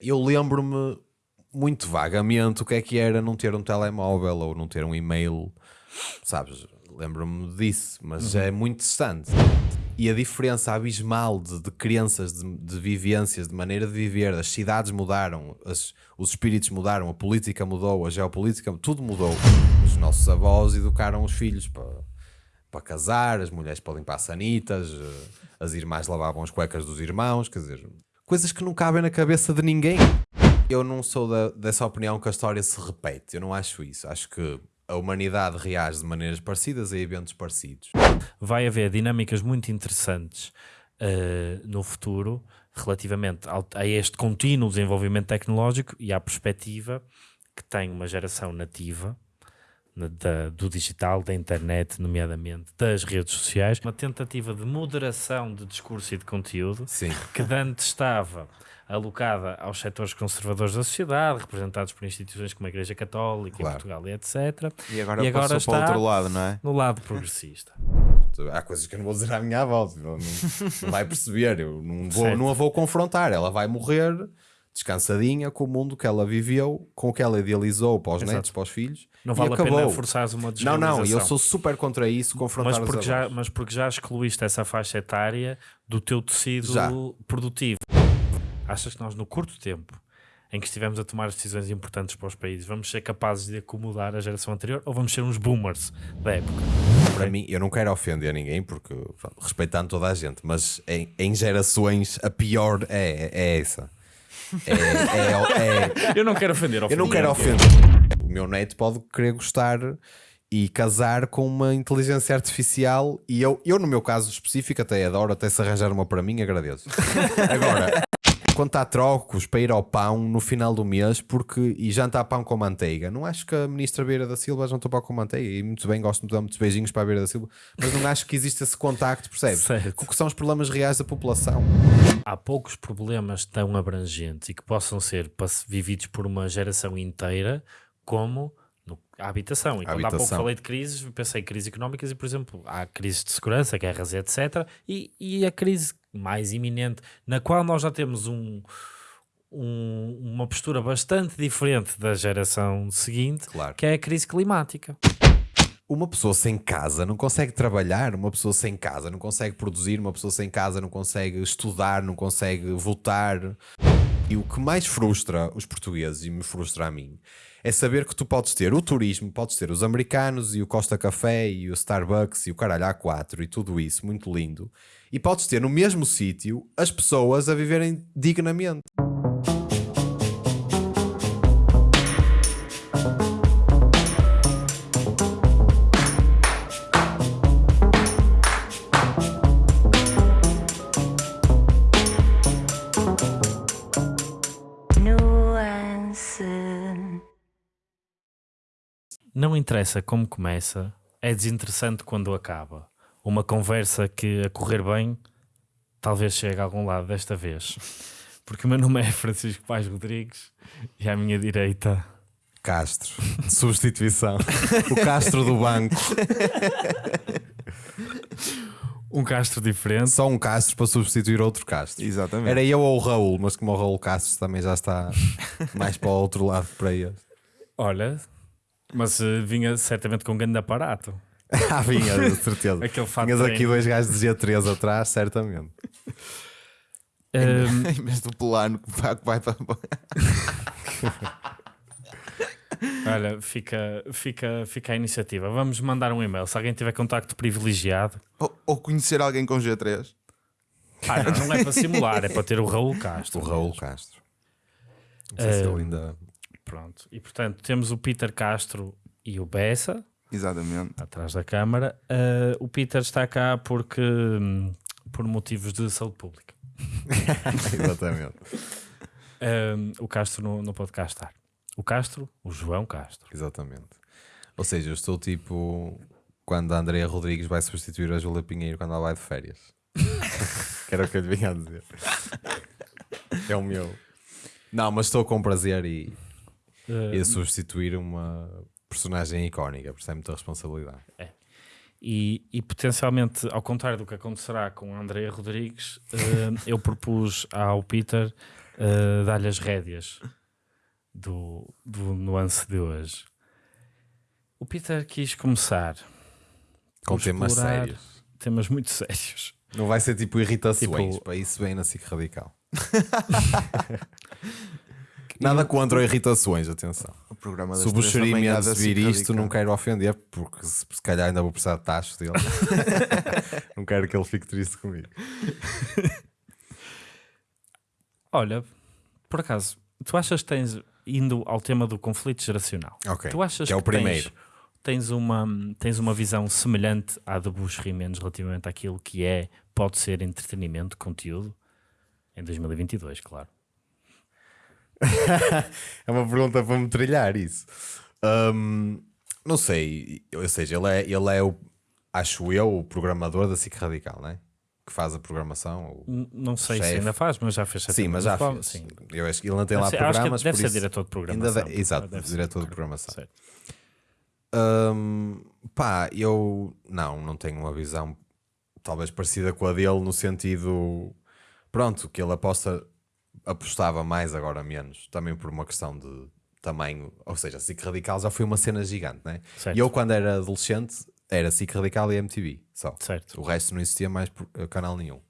Eu lembro-me muito vagamente o que é que era não ter um telemóvel ou não ter um e-mail, sabes? Lembro-me disso, mas é muito distante. E a diferença abismal de, de crenças, de, de vivências, de maneira de viver, as cidades mudaram, as- os espíritos mudaram, a política mudou, a geopolítica, tudo mudou. Os nossos avós educaram os filhos para, para casar, as mulheres para limpar sanitas, eh, as irmãs lavavam as cuecas dos irmãos, quer dizer, coisas que não cabem na cabeça de ninguém. Eu não sou da- dessa opinião que a história se repete, eu não acho isso. Acho que a humanidade reage de maneiras parecidas a eventos parecidos. vai haver dinâmicas muito interessantes eh, no futuro relativamente ao- a este contínuo desenvolvimento tecnológico e à perspectiva que tem uma geração nativa na- da- do digital, da internet, nomeadamente das redes sociais, uma tentativa de moderação de discurso e de conteúdo Sim. que antes estava alocada aos setores conservadores da sociedade, representados por instituições como a Igreja Católica Claro. em Portugal e etc., E agora, E agora passou para o está- outro lado, não é? no lado progressista. Há coisas que eu não vou dizer à minha avó, tipo, não, não vai perceber, eu não, vou, Certo. não a vou confrontar, ela vai morrer descansadinha com o mundo que ela viveu, com o que ela idealizou para os Exato. netos, para os filhos. Não e vale a pena forçares uma Não, não, e eu sou super contra isso, confrontar mas porque, já, mas porque já excluíste essa faixa etária do teu tecido Já. produtivo. Achas que nós, no curto tempo em que estivemos a tomar decisões importantes para os países, vamos ser capazes de acomodar a geração anterior ou vamos ser uns boomers da época? Para mim, eu não quero ofender ninguém, porque pronto, respeitando toda a gente, mas em, em gerações a pior é, é essa. É, é- é- Eu não quero ofender. eu não quero ofender. O meu neto pode querer gostar e casar com uma inteligência artificial e eu, eu no meu caso específico até adoro, até se arranjar uma para mim agradeço. Agora, quando há trocos para ir ao pão no final do mês porque, e jantar pão com manteiga, não acho que a ministra Beira da Silva jantou pão com manteiga e muito bem, gosto de dar muitos beijinhos para a Beira da Silva, mas não acho que existe esse contacto, percebes? Certo. Que são os problemas reais da população? Há poucos problemas tão abrangentes e que possam ser vividos por uma geração inteira como no- a habitação. E quando há pouco habitação. falei de crises, pensei em crises económicas e, por exemplo, há crises de segurança, guerras, etc. E, e a crise mais iminente, na qual nós já temos um, um- uma postura bastante diferente da geração seguinte, Claro. que é a crise climática. Uma pessoa sem casa não consegue trabalhar, uma pessoa sem casa não consegue produzir, uma pessoa sem casa não consegue estudar, não consegue votar. E o que mais frustra os portugueses e me frustra a mim é saber que tu podes ter o turismo, podes ter os americanos e o Costa Café e o Starbucks e o caralho A4 e tudo isso, muito lindo. E podes ter no mesmo sítio as pessoas a viverem dignamente. Não interessa como começa, é desinteressante quando acaba. Uma conversa que, a correr bem, talvez chegue a algum lado desta vez. Porque o meu nome é Francisco Paz Rodrigues e à minha direita. Castro, de substituição. o Castro do banco. Um Castro diferente. Só um Castro para substituir outro Castro. Exatamente. Era eu ou o Raul, mas como o Raul Castro também já está mais para o outro lado para ele. Olha, mas eh, vinha certamente com um grande aparato. Ah, vinha, de certeza. Aquele fato Tinhas aqui dois gajos de G3 atrás, certamente. Ahm, Em vez do plano que vai, que vai para. olha, fica, fica, fica a iniciativa. Vamos mandar um e-mail. Se alguém tiver contacto privilegiado. Ou, ou conhecer alguém com G3. Ah, não, não é para simular, é para ter o Raul O Castro. Raul Castro. Não sei se Ah, ele ainda. Pronto. E portanto temos o Peter Castro e o Bessa Exatamente. atrás da câmara. Ah, o Peter está cá porque hum, por motivos de saúde pública. Exatamente. Ah, o Castro não, não pode cá estar. O Castro, o João Castro. Exatamente. Ou seja, eu estou tipo quando a Andrea Rodrigues vai substituir a Júlia Pinheiro quando ela vai de férias. que era o que eu lhe vinha a dizer. É o meu. Não, mas estou com prazer e, E a substituir uma personagem icónica, por isso é muita responsabilidade. E, e potencialmente, ao contrário do que acontecerá com a Andrea Rodrigues, eh, eu propus ao Peter uh, dar-lhe as rédeas do, do nuance de hoje. O Peter quis começar Com temas sérios. Temas muito sérios. Não vai ser tipo irritações. Tipo- Para isso vem na SIC Radical. Nada contra irritações, atenção. O programa das Se o da vir SIC isto, não quero ofender, porque se, se calhar ainda vou precisar de tacho dele. não quero que ele fique triste comigo. Olha, por acaso, tu achas que tens, indo ao tema do conflito geracional, Ok. tu achas que é o tens- primeiro. Tens, uma, tens uma visão semelhante à de Bush Rimendes relativamente àquilo que é, pode ser entretenimento, conteúdo? Em 2022, claro. É uma pergunta para me trilhar isso. Hum, não sei, ou seja, ele é, ele é o, acho eu, o programador da SIC Radical, não é? Que faz a programação. Não sei se ainda faz, mas já fez Sim, mas já fez. Sim. Eu acho que ele não tem Deve lá ser- programas. deve ser diretor de ainda programação. de- Exato, Deve diretor de programação. certo. Hum, pá, eu não, não tenho uma visão talvez parecida com a dele no sentido pronto, que ele aposta apostava mais agora menos, também por uma questão de tamanho, ou seja, SIC Radical já foi uma cena gigante, né? Certo. E eu quando era adolescente era SIC Radical e MTV só. Certo. O resto não existia mais por- eh, canal nenhum.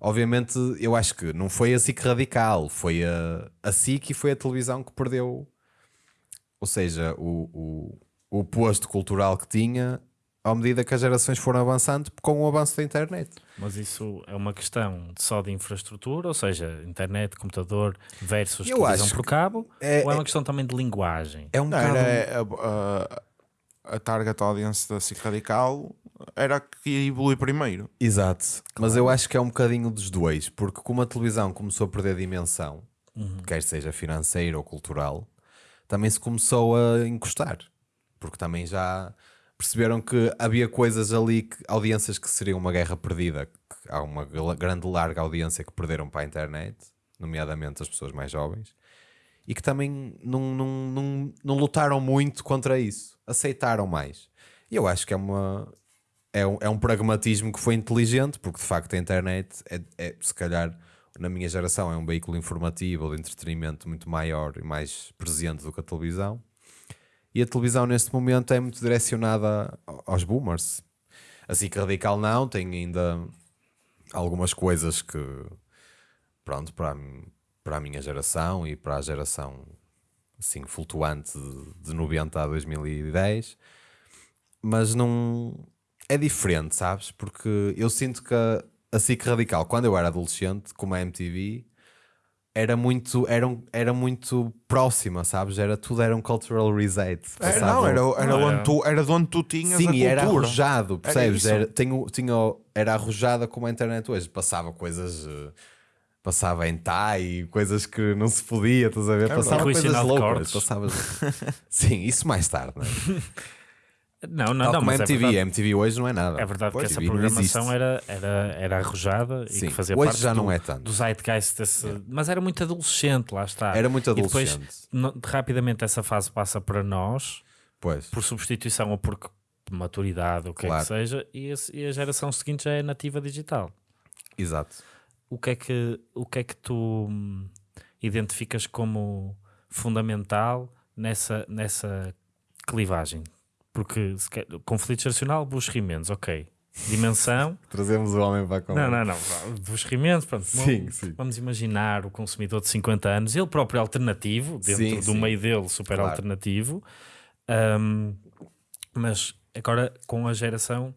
Obviamente, eu acho que não foi a SIC Radical, foi a, a SIC e foi a televisão que perdeu, ou seja, o, o, o posto cultural que tinha à medida que as gerações foram avançando com o avanço da internet. Mas isso é uma questão só de infraestrutura, ou seja, internet, computador versus Eu televisão por cabo, é- ou é uma é- questão também de linguagem? É um Não, bocado... era a, a, a target audience da SIC Radical era a que ia evoluir primeiro. Exato, mas eu acho que é um bocadinho dos dois, porque como a televisão começou a perder dimensão, quer seja financeira ou cultural, também se começou a encostar, porque também já perceberam que havia coisas ali, que, audiências que seriam uma guerra perdida, há uma grande larga audiência que perderam para a internet, nomeadamente as pessoas mais jovens, e que também não, não, não, não lutaram muito contra isso, aceitaram mais. E eu acho que é uma, é um, é um pragmatismo que foi inteligente, porque de facto a internet é, é, se calhar, na minha geração, é um veículo informativo ou de entretenimento muito maior e mais presente do que a televisão. E a televisão neste momento é muito direcionada aos boomers. Assim que radical não, tem ainda algumas coisas que, pronto, para, para a minha geração e para a geração assim flutuante de, de 90 a 2010, mas não é diferente, sabes? Porque eu sinto que a, a SIC Radical, quando eu era adolescente, como a MTV, era muito, era, um- era muito próxima, sabes? Era tudo era um cultural reset. Era, passavam- não, era, era, Não, onde era- tu, era de onde tu tinhas Sim, a e era cultura. arrojado, percebes? isso. Era, tinha, tinha, era arrojada como a internet hoje. Passava coisas. eh, Passava em Thai, coisas que não se podia, estás a ver? Passava Rui coisas loucas. Passava... Sim, isso mais tarde, não é? Não, não, Tal não, como mas é MTV. verdade, a MTV hoje não é nada. é verdade que Pois, essa MTV não programação era, era, era arrojada e Sim, que fazia hoje parte já do, não é tanto. do zeitgeist desse, mas era muito adolescente, lá está. Era muito E depois, adolescente. rapidamente essa fase passa para nós, Pois. por substituição ou por maturidade, ou o que é Claro. que seja, e, esse- e a geração seguinte já é nativa digital. Exato. O que é que, o que, é que tu hum, identificas como fundamental nessa, nessa clivagem? Porque se quer- conflito geracional, Bush Rimendes, ok. Dimensão, Trazemos o homem para a não, conversa. não, não. Bush Rimendes, pronto. Sim, vamos, sim. vamos imaginar o consumidor de 50 anos, ele próprio alternativo, dentro Sim, do sim. meio dele, super Claro. alternativo. Hum, mas agora com a geração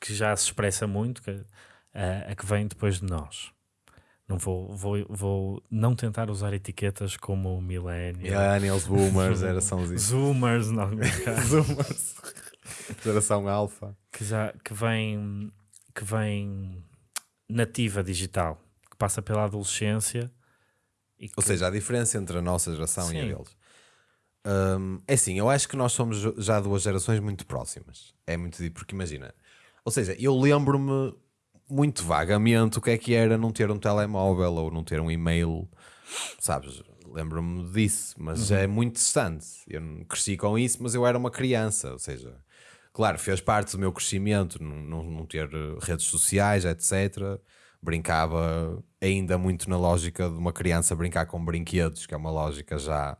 que já se expressa muito, que, a, a que vem depois de nós. Não vou, vou, vou não tentar usar etiquetas como millennial, Millennials, boomers, geração Z. zoomers, casos, Zoomers. Geração alfa. que já que vem que vem nativa digital, que passa pela adolescência que, Ou seja, a diferença entre a nossa geração e a Sim. deles. Hum, é assim, eu acho que nós somos já duas gerações muito próximas. É muito porque imagina. Ou seja, eu lembro-me muito vagamente o que é que era não ter um telemóvel ou não ter um e-mail, sabes? Lembro-me disso, mas Uhum. é muito distante. Eu cresci com isso, mas eu era uma criança. Ou seja, claro, fez parte do meu crescimento não, não, não ter redes sociais, etc. brincava ainda muito na lógica de uma criança brincar com brinquedos, que é uma lógica já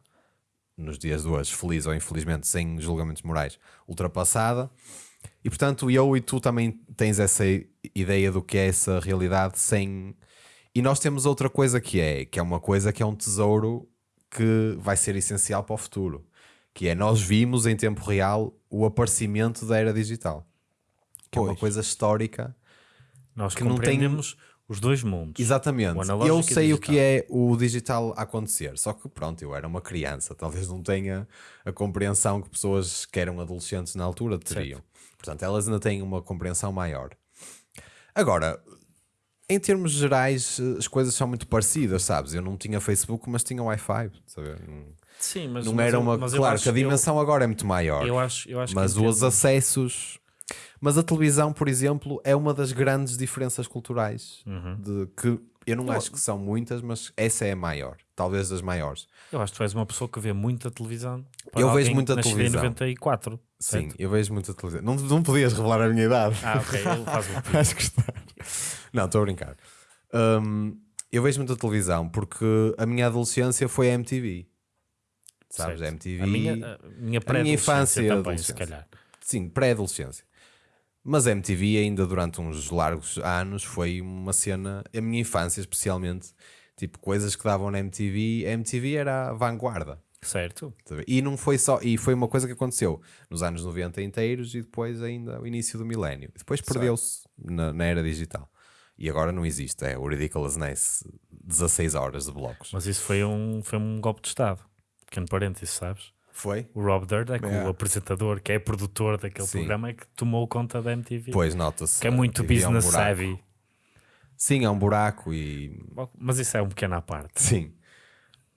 nos dias de hoje, feliz ou infelizmente, sem julgamentos morais, ultrapassada. E portanto, eu e tu também tens essa ideia do que é essa realidade sem. E nós temos outra coisa que é, que é uma coisa que é um tesouro que vai ser essencial para o futuro, que é nós vimos em tempo real o aparecimento da era digital, que é uma Pois. coisa histórica. Nós que não tem- compreendemos os dois mundos. Exatamente. Eu sei o que é o digital acontecer, só que pronto, eu era uma criança, talvez não tenha a compreensão que pessoas que eram adolescentes na altura teriam. Portanto, elas ainda têm uma compreensão maior. Agora, em termos gerais, as coisas são muito parecidas, sabes? Eu não tinha Facebook, mas tinha Wi-Fi. sabe? Sim, mas não mas era eu- uma. eu Claro que a dimensão agora é muito maior. Eu, eu acho, eu acho mas os acessos. Mas a televisão, por exemplo, é uma das grandes diferenças culturais. Uhum. De que eu não acho que são muitas, mas essa é a maior, talvez das maiores. Eu acho que tu és uma pessoa que vê muita televisão. Eu vejo muita televisão. em 94. Sim, certo? eu vejo muita televisão. Não, não podias revelar a minha idade. Ah, ok. Ele faz o pedido. Acho que está. Não, estou a brincar. Hum, eu vejo muita televisão porque a minha adolescência foi a MTV. Sabes? Certo. A MTV. A minha, a minha minha pré-adolescência infância também, se calhar. Sim, pré-adolescência. Mas a MTV ainda durante uns largos anos foi uma cena, a minha infância especialmente, tipo coisas que davam na MTV, a MTV era a vanguarda. Certo. Ver? E não foi só, e foi uma coisa que aconteceu nos anos 90 inteiros e depois ainda o início do milénio. Depois perdeu-se na, na era digital. E agora não existe, é o Ridiculousness 16 horas de blocos. Mas isso foi um, foi um golpe de Estado. Pequeno parênteses, sabes? Foi? O Rob Dyrdek, É. o apresentador, que é produtor daquele Sim. programa, é que tomou conta da MTV. Pois nota-se. que é muito MTV é um business savvy. Sim, é um buraco e Mas isso é um pequeno à parte. Sim.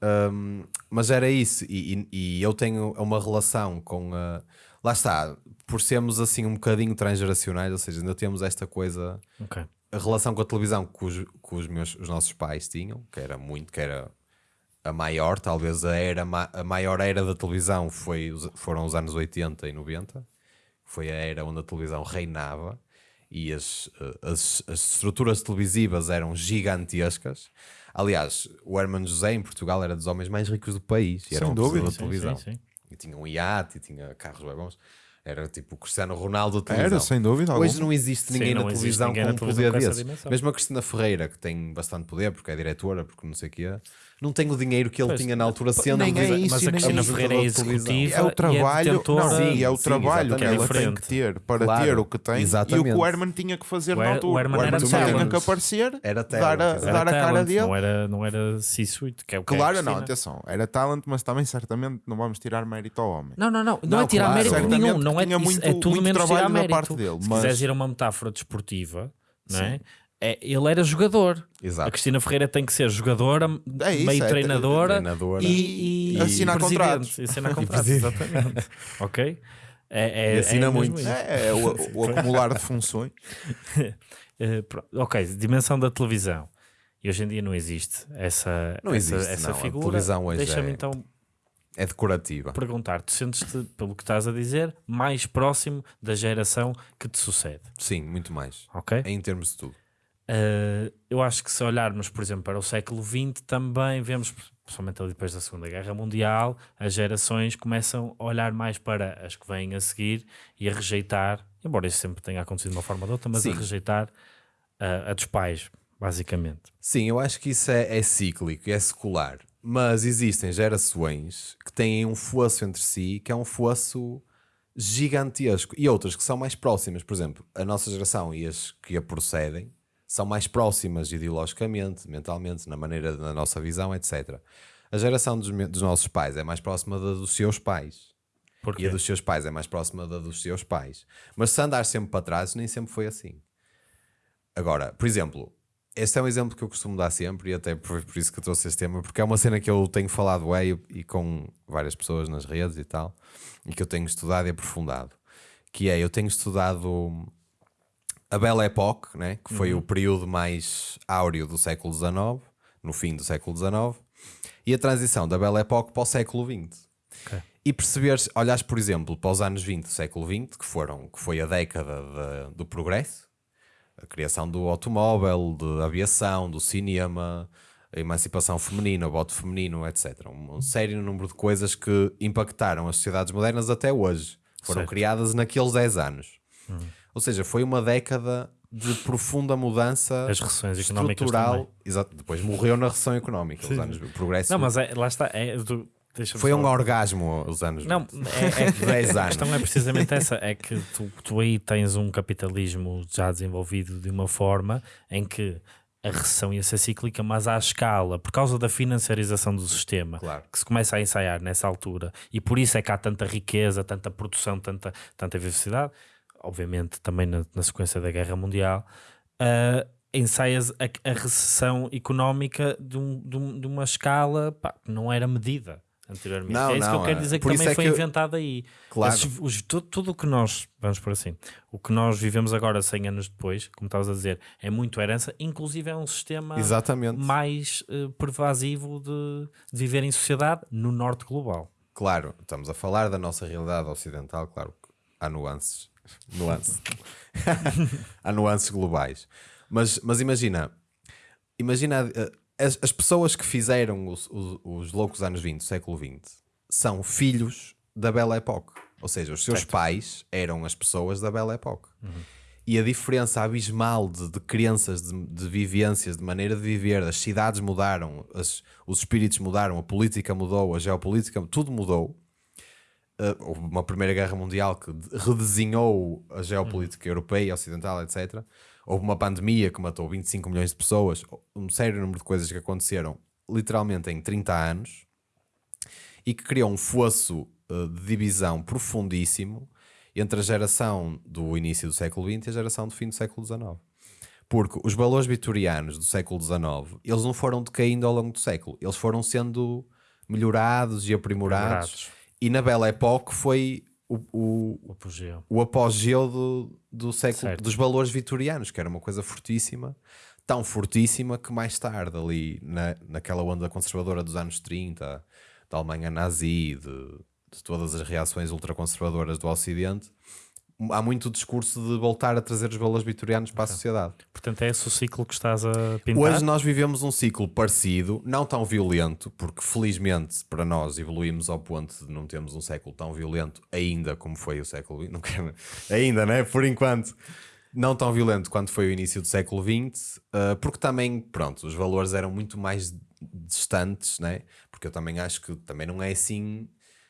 Um, mas era isso, e, e- e eu tenho uma relação com a. Lá está, por sermos assim um bocadinho transgeracionais, ou seja, ainda temos esta coisa, Ok. a relação com a televisão que os, que os, meus, os nossos pais tinham, que era muito, que era a maior, talvez a, era, a maior era da televisão foi, foram os anos 80 e 90, foi a era onde a televisão reinava e as, eh, as, as estruturas televisivas eram gigantescas. Aliás, o Hermano José em Portugal era dos homens mais ricos do país e era Sem uma dúvida. da Sim, televisão. sim, sim. E tinha um iate e tinha carros bem bons. Era tipo o Cristiano Ronaldo da televisão. Era, sem dúvida. Hoje alguma. não existe Sim, ninguém não na existe televisão ninguém com na um televisão poder dimensão. Mesmo a Cristina Ferreira, que tem bastante poder, porque é diretora, porque não sei o que é, não tem o dinheiro que ele Pois, tinha na altura sendo nem é isso, Mas e a Cristina é Ferreira é executiva É o e trabalho, detentora- não, Sim, e é o sim, trabalho que exatamente. ela tem Diferente. que ter para Claro, ter o que tem e o exatamente. que o Herman tinha que fazer O na altura. o Herman Herman era só tinha talent. que aparecer, Era dar a, talent, Era dar a cara talent, dele. Não era, não era C-suite, que é o que é Claro, não, atenção, era talent, mas também certamente não vamos tirar mérito ao homem. Não, não, não. Não, Não, é tirar claro. mérito Certamente nenhum. Não é, tinha isso muito- é tudo muito menos trabalho tirar mérito. parte dele, Se quiseres ir a uma metáfora desportiva, não é? É, ele era jogador. A Exato. Cristina Ferreira tem que ser jogadora, É isso, meio é, treinadora, treinadora. e, e Assinar contratos. E assinar contratos, exatamente. ok? É, é, E assina é muito. É, é o, o acumular de funções. Eh, ok, dimensão da televisão. E hoje em dia não existe essa, Não essa, existe, essa não. A figura. televisão hoje Deixa-me é- então É decorativa. perguntar: tu sentes-te, pelo que estás a dizer, mais próximo da geração que te sucede? Sim, muito mais. Ok? Em termos de tudo. Uh, eu acho que se olharmos, por exemplo, para o século XX, também vemos, principalmente ali depois da Segunda Guerra Mundial, as gerações começam a olhar mais para as que vêm a seguir e a rejeitar, embora isso sempre tenha acontecido de uma forma ou de outra, mas Sim. a rejeitar uh, a dos pais, basicamente. Sim, eu acho que isso é, é cíclico, é secular. Mas existem gerações que têm um fosso entre si, que é um fosso gigantesco. E outras que são mais próximas. Por exemplo, a nossa geração e as que a procedem são mais próximas ideologicamente, mentalmente, na maneira da nossa visão, etc. A geração dos, dos nossos pais é mais próxima da dos seus pais. Porque E a dos seus pais é mais próxima da dos seus pais. Mas se andar sempre para trás, nem sempre foi assim. Agora, por exemplo, este é um exemplo que eu costumo dar sempre, e até foi por isso que eu trouxe este tema, porque é uma cena que eu tenho falado é, e, e com várias pessoas nas redes e tal, e que eu tenho estudado e aprofundado. Que é, eu tenho estudado a Belle Époque, né? que foi o período mais áureo do século XIX, no fim do século XIX, e a transição da Belle Époque para o século XX. Ok. E perceberes, olhares, por exemplo, para os anos 20 do século XX, que, foram, que foi a década da- do progresso, a criação do automóvel, da aviação, do cinema, a emancipação feminina, o voto feminino, etc. Um, um sério número de coisas que impactaram as sociedades modernas até hoje. Foram Certo. criadas naqueles 10 anos. Uhum. Ou seja, foi uma década de profunda mudança As recessões estrutural. Exato. Depois morreu na recessão económica. Os anos, o progresso Não, mas é- lá está. É, deixa-me foi um falar. orgasmo os anos. Não, é, é que 10 a anos. questão é precisamente essa: é que tu, tu aí tens um capitalismo já desenvolvido de uma forma em que a recessão ia ser cíclica, mas à escala, por causa da financiarização do sistema, Claro. que se começa a ensaiar nessa altura, e por isso é que há tanta riqueza, tanta produção, tanta, tanta diversidade, obviamente também na, na sequência da Guerra Mundial, uh, ensaias a, a recessão económica de, um- de um- de uma escala pá, que não era medida anteriormente. Não, é isso que não, eu quero é- dizer que também é foi que eu- inventado aí. Claro. Esses- os- tu- tudo o que nós, vamos por assim, o que nós vivemos agora 100 anos depois, como estavas a dizer, é muito herança, inclusive é um sistema Exatamente. mais eh, pervasivo de, de viver em sociedade no norte global. Claro, estamos a falar da nossa realidade ocidental, claro, que há nuances. Nuances. há nuances globais. Mas, mas imagina, imagina eh, as, as pessoas que fizeram os, os, os loucos anos 20, século XX, são filhos da Belle Époque. Ou seja, os seus pais eram as pessoas da Belle Époque. E a diferença abismal de, de crenças, de, de vivências, de maneira de viver, as cidades mudaram, as- os espíritos mudaram, a política mudou, a geopolítica, tudo mudou. Uh, houve uma Primeira Guerra Mundial que de- redesenhou a geopolítica europeia, ocidental, etc. Houve uma pandemia que matou 25 milhões de pessoas, um sério número de coisas que aconteceram literalmente em 30 anos e que criou um fosso uh, de divisão profundíssimo entre a geração do início do século XX e a geração do fim do século XIX. Porque os valores vitorianos do século XIX, eles não foram decaindo ao longo do século, eles foram sendo melhorados e aprimorados. Aprimorados. E na Belle Époque foi o, o, O apogeu. o apogeu do, do século, Certo. dos valores vitorianos, que era uma coisa fortíssima, tão fortíssima que mais tarde, ali na, naquela onda conservadora dos anos 30, da Alemanha nazi, de, de todas as reações ultraconservadoras do Ocidente, há muito discurso de voltar a trazer os valores vitorianos para a sociedade. Portanto, é esse o ciclo que estás a pintar. Hoje nós vivemos um ciclo parecido, não tão violento, porque felizmente para nós evoluímos ao ponto de não termos um século tão violento ainda como foi o século XX, não quero, ainda, né? Por enquanto, não tão violento quanto foi o início do século XX, uh, porque também, pronto, os valores eram muito mais distantes, né? Porque eu também acho que também não é assim,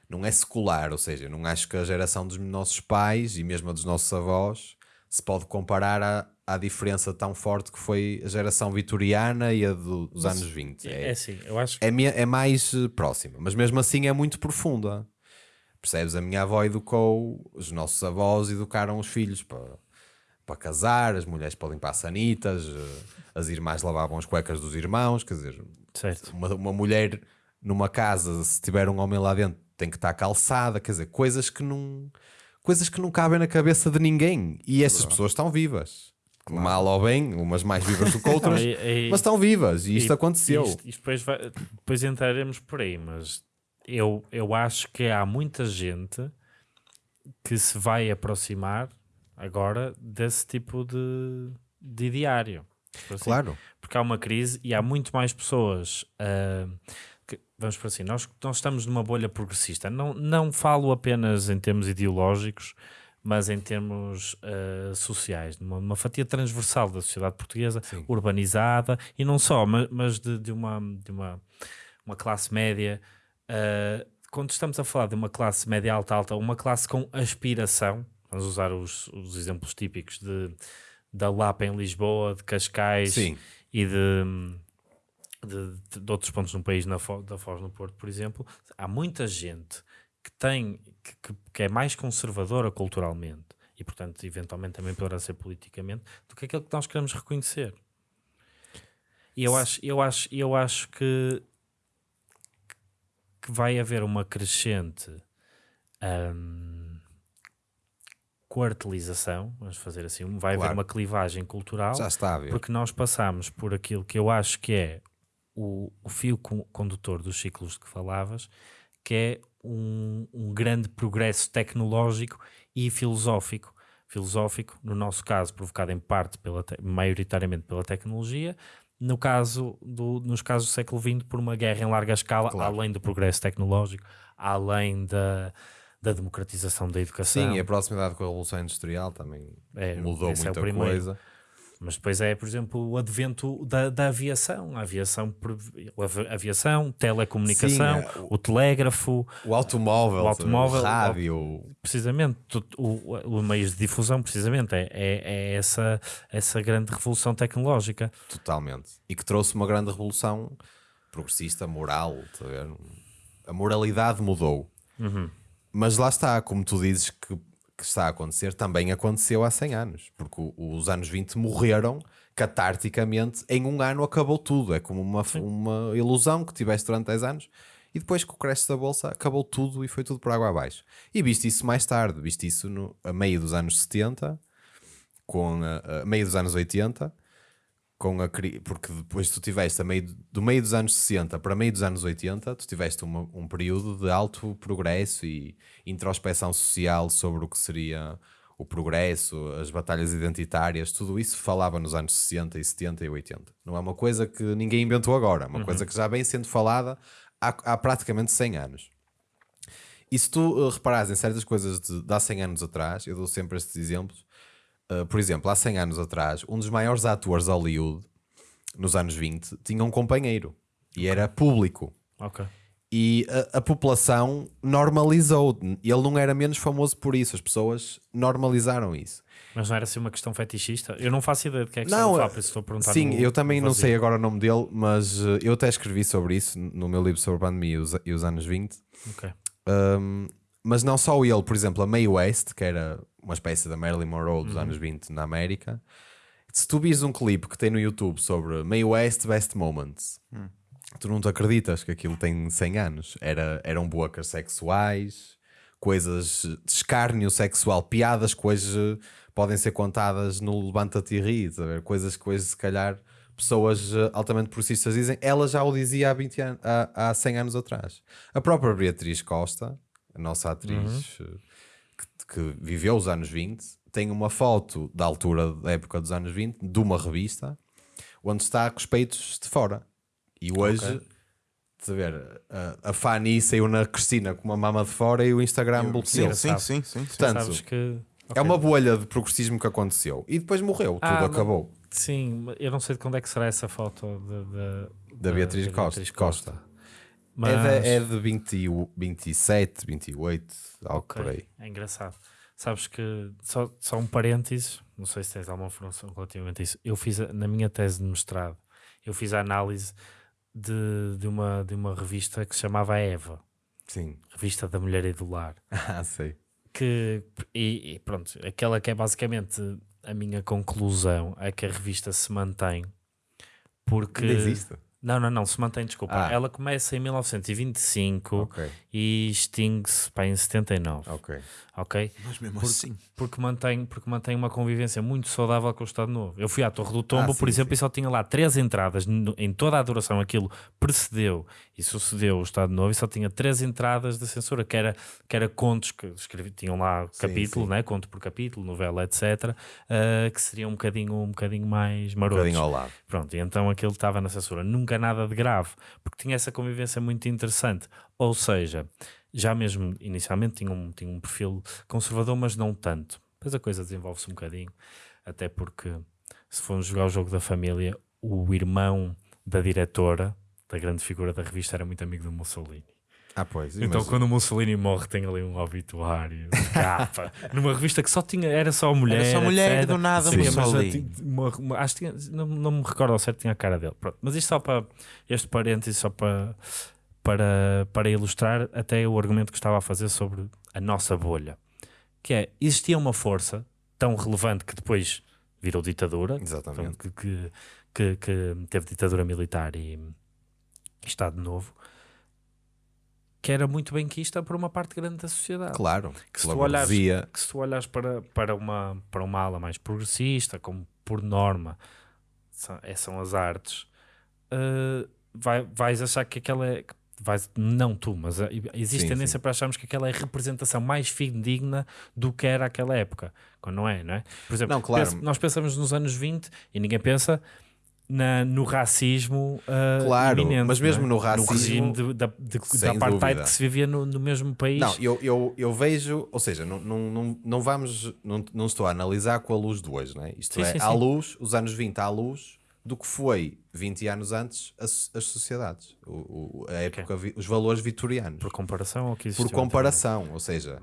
não é secular, ou seja, não acho que a geração dos nossos pais e mesmo a dos nossos avós se pode comparar à, à diferença tão forte que foi a geração vitoriana e a do- dos anos 20. É assim, eu acho que é, é mais eh, próxima, mas mesmo assim é muito profunda. Percebes? A minha avó educou, os nossos avós educaram os filhos para, para casar, as mulheres para limpar sanitas, eh, as irmãs lavavam as cuecas dos irmãos. Quer dizer, certo. uma, uma mulher numa casa, se tiver um homem lá dentro, tem que estar calçada. Quer dizer, coisas que não, coisas que não cabem na cabeça de ninguém. E essas pessoas estão vivas. Mal ou bem, umas mais vivas do que outras, Não, e- e- mas estão vivas. E isto E- aconteceu. Isto, isto depois, vai- depois entraremos por aí, mas eu, eu acho que há muita gente que se vai aproximar agora desse tipo de, de diário. Por assim. Claro. Porque há uma crise e há muito mais pessoas. que- vamos por assim, nós, nós estamos numa bolha progressista. Não, não falo apenas em termos ideológicos, mas em termos ah, sociais, numa, numa fatia transversal da sociedade portuguesa, urbanizada e não só, mas, mas de, de uma, de uma, uma classe média. ah, quando estamos a falar de uma classe média alta, alta, uma classe com aspiração, vamos usar os, os exemplos típicos de, da Lapa em Lisboa, de Cascais Sim. e de, de, de outros pontos no país, na Fo- da Foz no Porto, por exemplo, há muita gente que tem que, que- é mais conservadora culturalmente e, portanto, eventualmente também poderá ser politicamente do que aquilo que nós queremos reconhecer. E eu acho, eu acho, eu acho que, que vai haver uma crescente hum, quartilização, vamos fazer assim, vai Claro. haver uma clivagem cultural Já está a ver. porque nós passamos por aquilo que eu acho que é o, o fio con- condutor dos ciclos de que falavas, que é um, um grande progresso tecnológico e filosófico, filosófico, no nosso caso provocado em parte, pela te- maioritariamente pela tecnologia, no caso do, nos casos do século XX por uma guerra em larga escala, Claro. além do progresso tecnológico, além da, da democratização da educação. Sim, e a proximidade com a Revolução Industrial também É, mudou é muita primeiro. coisa. Mas depois é, por exemplo, o advento da, da aviação, a aviação, a avi- aviação, telecomunicação, Sim, é, o- o telégrafo, O automóvel, O automóvel, o rádio, precisamente, o, o meios de difusão, precisamente, é, é, é essa, essa grande revolução tecnológica. totalmente. E que trouxe uma grande revolução progressista, moral. tá a moralidade mudou. Mas lá está, como tu dizes que, que está a acontecer, também aconteceu há 100 anos. Porque os anos 20 morreram catarticamente. Em um ano acabou tudo. É como uma, uma ilusão que tiveste durante 10 anos. E depois com o crash da bolsa acabou tudo e foi tudo por água abaixo. E viste isso mais tarde, viste isso no, a meio dos anos 70, com a, a meio dos anos 80, com a, porque depois tu tiveste meio, do meio dos anos 60 para meio dos anos 80, tu tiveste uma- um período de alto progresso e introspeção social sobre o que seria o progresso, as batalhas identitárias, tudo isso falava nos anos 60 e 70 e 80. Não é uma coisa que ninguém inventou agora, é uma coisa que já vem sendo falada há, há praticamente 100 anos. E se tu uh, reparares em certas coisas de, de há 100 anos atrás, eu dou sempre estes exemplos. Uh, por exemplo, há 100 anos atrás, um dos maiores atores de Hollywood, nos anos 20, tinha um companheiro e era público. Ok. E a, a população normalizou. Ele não era menos famoso por isso, as pessoas normalizaram isso. Mas não era assim uma questão fetichista? Eu não faço ideia de que é que Não, está a falar, eh, estou a perguntar. Sim, no- eu também não sei agora o nome dele, mas uh, eu até escrevi sobre isso no meu livro sobre a pandemia e os, e os anos 20. Ok. Um, mas não só ele, por exemplo, a Mae West, que era uma espécie da Marilyn Monroe dos anos 20 na América. Se tu vires um clipe que tem no YouTube sobre Mae West Best Moments, tu não te acreditas que aquilo tem 100 anos. Era, eram bocas sexuais, coisas de escárnio sexual, piadas que hoje podem ser contadas no Levanta-te e ri, coisas que hoje, se calhar, pessoas eh, altamente progressistas dizem. Ela já o dizia há, 20 anos, há, há 100 anos atrás. A própria Beatriz Costa, a nossa atriz eh, que, viveu os anos 20, tem uma foto da altura da época dos anos 20 de uma revista onde está com os peitos de fora. E hoje, estás a ver, a, a Fanny saiu na Cristina com uma mama de fora e o Instagram Sim, bloqueou. sim, sim, sim, sim. Portanto, Sabes que. é uma bolha de progressismo que aconteceu. E depois morreu, tudo Ah, mas- acabou. Sim, eu não sei de quando é que será essa foto de- de- Da Beatriz, Costa. Costa. Mas, É, de, é de 20, 27, 28, algo ok, por aí. É engraçado. Sabes que, só, só um parênteses, não sei se tens alguma informação relativamente a isso. Eu fiz, na minha tese de mestrado, eu fiz a análise de, de, uma, de uma revista que se chamava Eva, Sim. Revista da Mulher e do Lar. Ah, sei. que e, e pronto, aquela que é basicamente a minha conclusão é que a revista se mantém porque Ainda existe. Não, não, não, se mantém, desculpa. Ah. Ela começa em 1925 Ok, e extingue-se pá, em 79, ok. ok? Mas mesmo Porque- assim. Porque mantém, porque mantém uma convivência muito saudável com o Estado Novo. Eu fui à Torre do Tombo, Ah, por sim, exemplo, sim. e só tinha lá três entradas no- em toda a duração. Aquilo precedeu e sucedeu o Estado Novo e só tinha três entradas de censura, que era, que era contos que escrevi, tinham lá Sim, capítulo, sim. né? conto por capítulo, novela, etc., ah, que seriam um bocadinho, um bocadinho mais Um marotos. bocadinho ao lado. Pronto, e então aquilo estava na censura. Nunca nada de grave, porque tinha essa convivência muito interessante. Ou seja, já mesmo inicialmente tinha um, tinha um perfil conservador, mas não tanto. Depois a coisa desenvolve-se um bocadinho, até porque se formos jogar o jogo da família, o irmão da diretora, da grande figura da revista, era muito amigo do Mussolini. Ah, pois. Então, mas- quando o Mussolini morre, tem ali um obituário de capa, numa revista que só tinha, era só mulher. Era só mulher e do nada Sim, Mussolini. tinha uma- uma- acho que tinha- não, não me recordo ao certo, tinha a cara dele. Pronto. Mas isto só para este parênteses, só para, para, para ilustrar até o argumento que estava a fazer sobre a nossa bolha, que é existia uma força tão relevante que depois virou ditadura, Exatamente. Portanto, que, que, que, que teve ditadura militar e Estado Novo, que era muito benquista por uma parte grande da sociedade. Claro. Que se tu olhares, que se tu olhares para, para, uma, para uma ala mais progressista, como por norma são, é- são as artes, eh, vai, vais achar que aquela é, vais, não tu, mas uh, existe Sim, tendência para acharmos que aquela é a representação mais fidedigna do que era aquela época, quando não é, não é? Por exemplo, Não, claro. pensa- nós pensamos nos anos 20 e ninguém pensa na, no racismo uh, Claro, iminente, mas mesmo é? no racismo, regime de, da, de, da dúvida. que se vivia no, no mesmo país. Não, eu, eu, eu vejo, ou seja, não, não, não, não vamos, não, não estou a analisar com a luz de hoje, né? Isto Sim, é, sim, à sim. luz, os anos 20 à luz do que foi 20 anos antes as, as sociedades, o, o- a época, vi- os valores vitorianos. por comparação ao que Por comparação, ou seja,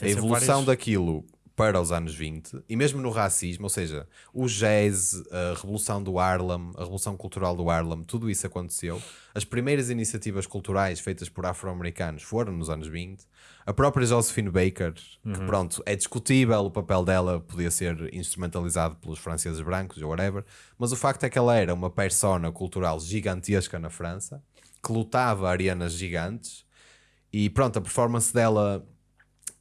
a evolução daquilo para os anos 20 e mesmo no racismo, ou seja, o jazz, a revolução do Harlem, a revolução cultural do Harlem, tudo isso aconteceu. As primeiras iniciativas culturais feitas por afro-americanos foram nos anos 20. A própria Josephine Baker, Uhum. que pronto, é discutível o papel dela, podia ser instrumentalizado pelos franceses brancos ou whatever, mas o facto é que ela era uma persona cultural gigantesca na França, que lutava arenas gigantes e pronto, a performance dela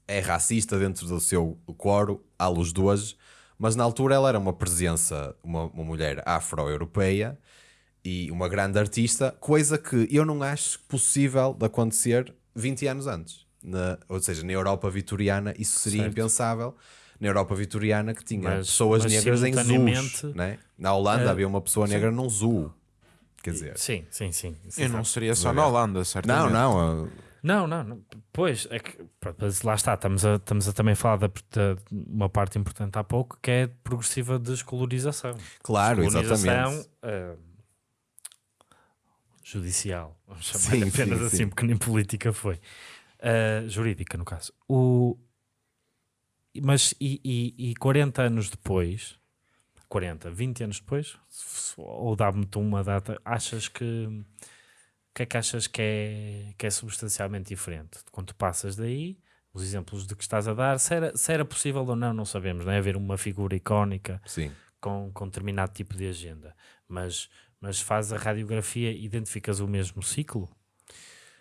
é racista dentro do seu coro, à luz de hoje, mas na altura ela era uma presença, uma, uma mulher afro-europeia e uma grande artista, coisa que eu não acho possível de acontecer 20 anos antes. Na- ou seja, na Europa vitoriana isso seria Certo. impensável. Na Europa vitoriana que tinha Mas- pessoas mas negras em zoos. Né? Na Holanda eh, havia uma pessoa negra num zoo. Quer dizer, Sim, sim, sim. sim E não seria só na Holanda, não, certamente. não, uh, Não, não, não. Pois, é que, lá está, estamos a, estamos a também falar da- uma parte importante há pouco que é progressiva descolonização. claro, Descolonização exatamente. ah, judicial, vamos chamar Sim, apenas sim, assim, sim. porque nem política foi. Ah, jurídica, no caso. O, mas e, e, e 40 anos depois, 40, 20 anos depois, ou dá-me-te uma data, achas que que é que achas que é, que é substancialmente diferente? Quando tu passas daí, os exemplos de que estás a dar, se era, se era possível ou não, não sabemos, não é? Haver uma figura icónica Sim. com, com determinado tipo de agenda, mas, mas faz a radiografia, identificas o mesmo ciclo?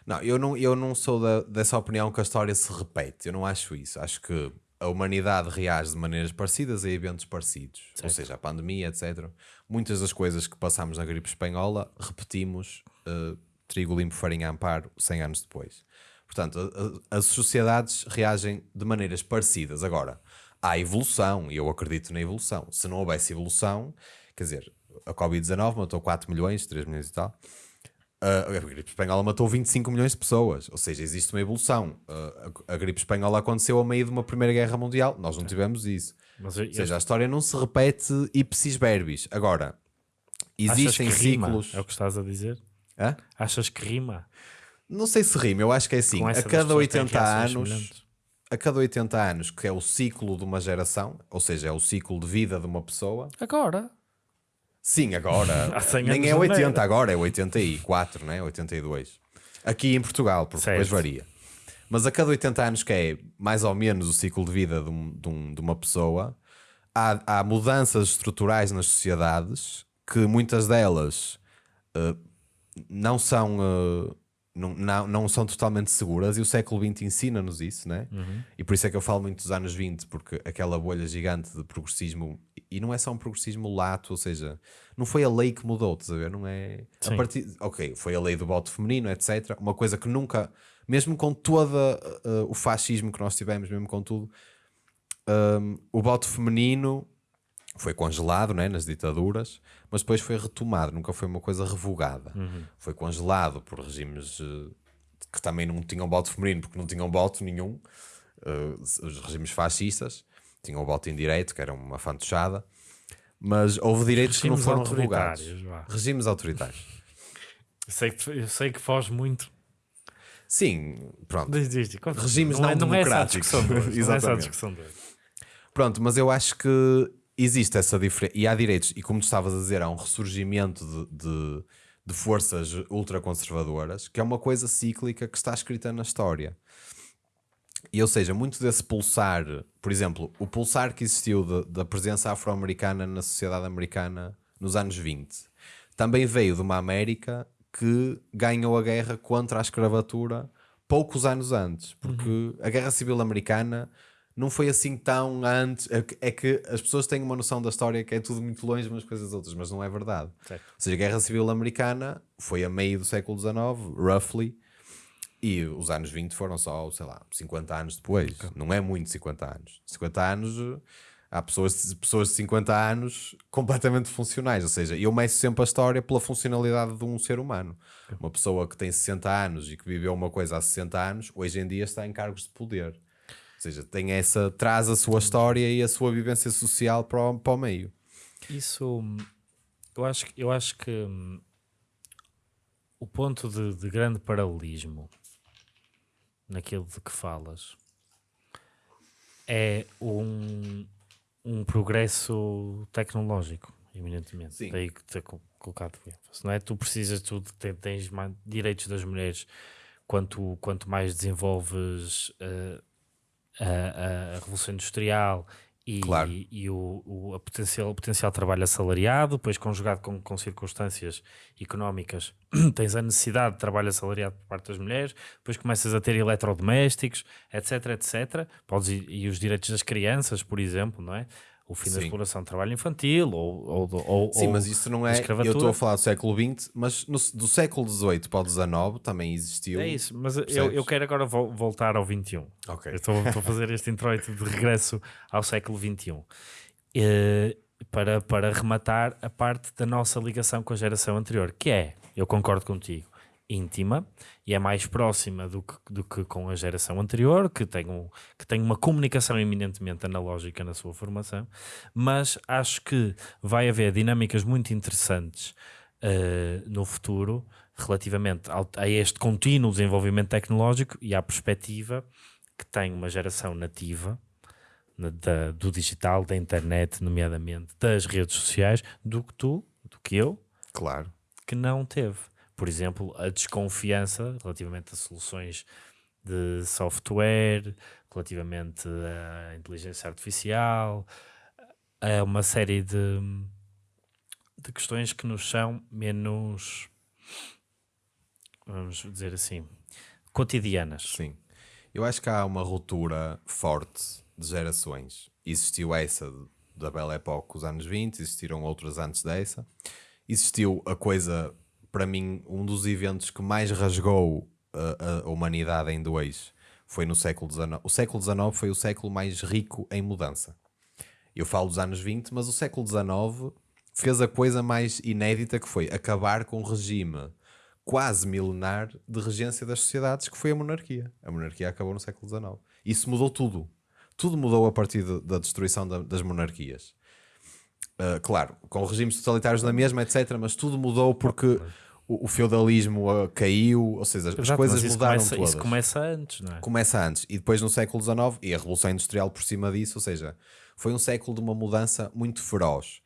Não, eu não, eu não sou da- dessa opinião que a história se repete. Eu não acho isso. Acho que a humanidade reage de maneiras parecidas a eventos parecidos. Ou Certo. seja, a pandemia, etc. Muitas das coisas que passámos na gripe espanhola repetimos eh, trigo limpo, farinha amparo 100 anos depois. Portanto, a- a- as sociedades reagem de maneiras parecidas. Agora, há evolução e eu acredito na evolução. Se não houvesse evolução, quer dizer, a Covid-19 matou 4 milhões, 3 milhões e tal. Uh, a gripe espanhola matou 25 milhões de pessoas, ou seja, existe uma evolução. Uh, a, a gripe espanhola aconteceu a meio de uma Primeira Guerra Mundial, nós não tivemos isso. Mas Ou seja, a história não se repete ipsis verbis. Agora, existem que rima? ciclos. É o que estás a dizer? Hã? Achas que rima? Não sei se rima, eu acho que é assim: a cada pessoas que têm 80 reações anos, a cada 80 anos, que é o ciclo de uma geração, ou seja, é o ciclo de vida de uma pessoa. Agora. Sim, agora. Há 100 nem é não 80 era. agora, é 84, né? 82. Aqui em Portugal, porque depois varia. Mas a cada 80 anos, que é mais ou menos o ciclo de vida de, um- de um- de uma pessoa, há, há mudanças estruturais nas sociedades que muitas delas eh, não são. eh, não, não, não são totalmente seguras e o século XX ensina-nos isso, né? E por isso é que eu falo muito dos anos 20, porque aquela bolha gigante de progressismo, e não é só um progressismo lato, ou seja, não foi a lei que mudou, estás a ver? Não é. A partir, ok, foi a lei do voto feminino, etc. Uma coisa que nunca, mesmo com todo o fascismo que nós tivemos, mesmo com tudo, um, o voto feminino foi congelado né, nas ditaduras, mas depois foi retomado, nunca foi uma coisa revogada. Foi congelado por regimes eh, que também não tinham voto feminino, porque não tinham voto nenhum. eh, os regimes fascistas tinham o voto indireto, que era uma fantochada, mas houve direitos que não Regimes foram revogados. vá. Regimes autoritários. Eu sei que, eu sei que foge muito. Sim, pronto. Diz, diz, diz. Regimes não, é, não não é essa a democráticos. discussão hoje. Não é essa Exatamente. discussão hoje. Pronto, mas eu acho que existe essa diferença. E há direitos, e como tu estavas a dizer, há um ressurgimento de, de, de forças ultraconservadoras, que é uma coisa cíclica que está escrita na história. E ou seja, muito desse pulsar, por exemplo, o pulsar que existiu de- da presença afro-americana na sociedade americana nos anos 20, também veio de uma América que ganhou a guerra contra a escravatura poucos anos antes, porque a guerra civil americana não foi assim tão antes. É que, é que as pessoas têm uma noção da história que é tudo muito longe umas coisas das outras, mas não é verdade. Certo. Ou seja, a guerra civil americana foi a meio do século XIX, roughly, E os anos 20 foram só, sei lá, 50 anos depois. Não é muito 50 anos. 50 anos, há pessoas, pessoas de 50 anos completamente funcionais. Ou seja, eu meço sempre a história pela funcionalidade de um ser humano. Uma pessoa que tem 60 anos e que viveu uma coisa há 60 anos, hoje em dia está em cargos de poder. Ou seja, tem essa, traz a sua história e a sua vivência social para o, para o meio. Isso, hum, eu acho, que- eu acho que hum, o ponto de, de grande paralelismo naquilo de que falas é um, um progresso tecnológico, eminentemente. Sim. Daí que ter co- colocado o ênfase, não é? Tu precisas, tu te- tens mais direitos das mulheres quanto, quanto mais desenvolves eh, a, a- Revolução Industrial e, Claro. e o, o, a potencial, o potencial trabalho assalariado, depois conjugado com, com circunstâncias económicas, tens a necessidade de trabalho assalariado por parte das mulheres, depois começas a ter eletrodomésticos, etc, etc. Podes, e os direitos das crianças, por exemplo, não é? O fim da Sim. exploração de trabalho infantil, ou, ou, ou Sim, ou mas isso não da é. Eu estou a falar do século XX, mas no- do século XVIII para o XIX também existiu. É isso, mas eu, eu quero agora vol- voltar ao 21. Ok. Estou, estou a fazer este introito de regresso ao século XXI. Eh, para, para rematar a parte da nossa ligação com a geração anterior, que é, eu concordo contigo, íntima e é mais próxima do que, do que com a geração anterior, que tem, um, que tem uma comunicação eminentemente analógica na sua formação, mas acho que vai haver dinâmicas muito interessantes eh, no futuro relativamente ao- a este contínuo desenvolvimento tecnológico e à perspectiva que tem uma geração nativa na- da- do digital, da internet, nomeadamente das redes sociais, do que tu, do que eu, Claro. que não teve. Por exemplo, a desconfiança relativamente a soluções de software, relativamente à inteligência artificial, a uma série de, de questões que nos são menos, vamos dizer assim, cotidianas. Sim. Eu acho que há uma ruptura forte de gerações. Existiu essa da Belle Époque, os anos 20, existiram outras antes dessa. Existiu a coisa, para mim, um dos eventos que mais rasgou a, a humanidade em dois foi no século XIX. O século XIX foi o século mais rico em mudança. Eu falo dos anos 20, mas o século XIX fez a coisa mais inédita que foi acabar com o regime quase milenar de regência das sociedades, que foi a monarquia. A monarquia acabou no século XIX. Isso mudou tudo. Tudo mudou a partir de- da destruição da- das monarquias. Uh, claro, com regimes totalitários na mesma, etc. Mas tudo mudou porque o, o feudalismo uh, caiu, ou seja, as Exato, coisas mudaram começa, todas Isso começa antes, não é? começa antes e depois no século XIX e a Revolução Industrial por cima disso, ou seja, foi um século de uma mudança muito feroz.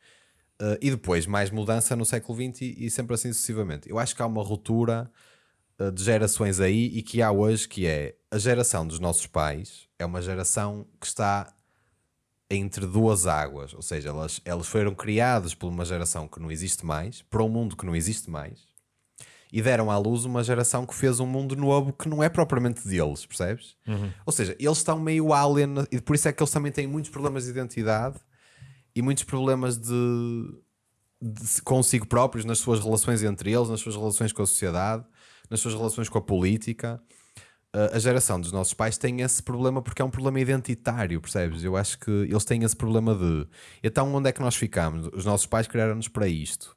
Uh, e depois mais mudança no século XX e, e sempre assim sucessivamente. Eu acho que há uma ruptura uh, de gerações aí e que há hoje que é a geração dos nossos pais é uma geração que está entre duas águas, ou seja, elas, elas foram criadas por uma geração que não existe mais, para um mundo que não existe mais, e deram à luz uma geração que fez um mundo novo que não é propriamente deles, percebes? Ou seja, eles estão meio alien e por isso é que eles também têm muitos problemas de identidade e muitos problemas de, de consigo próprios nas suas relações entre eles, nas suas relações com a sociedade, nas suas relações com a política. Uh, a geração dos nossos pais tem esse problema porque é um problema identitário, percebes? Eu acho que eles têm esse problema de então onde é que nós ficamos? Os nossos pais criaram-nos para isto.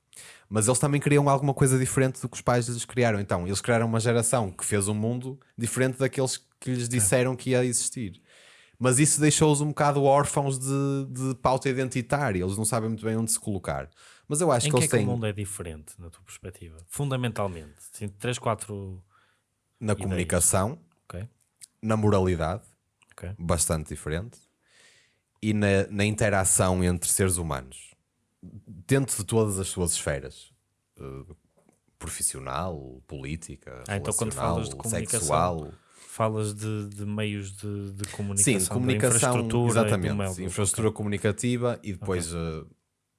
Mas eles também criam alguma coisa diferente do que os pais lhes criaram. Então, eles criaram uma geração que fez um mundo diferente daqueles que lhes disseram que ia existir. Mas isso deixou-os um bocado órfãos de, de pauta identitária. Eles não sabem muito bem onde se colocar. Mas eu acho Em que que é eles que o mundo é diferente, na tua perspectiva? Fundamentalmente. Sim, três, quatro... na comunicação, Ok, na moralidade, ok. bastante diferente, e na, na interação entre seres humanos, dentro de todas as suas esferas. eh, profissional, política, Ah, então quando falas de comunicação, sexual. Falas de, de meios de, de comunicação, Sim, comunicação, infraestrutura, exatamente. infraestrutura comunicativa e depois eh,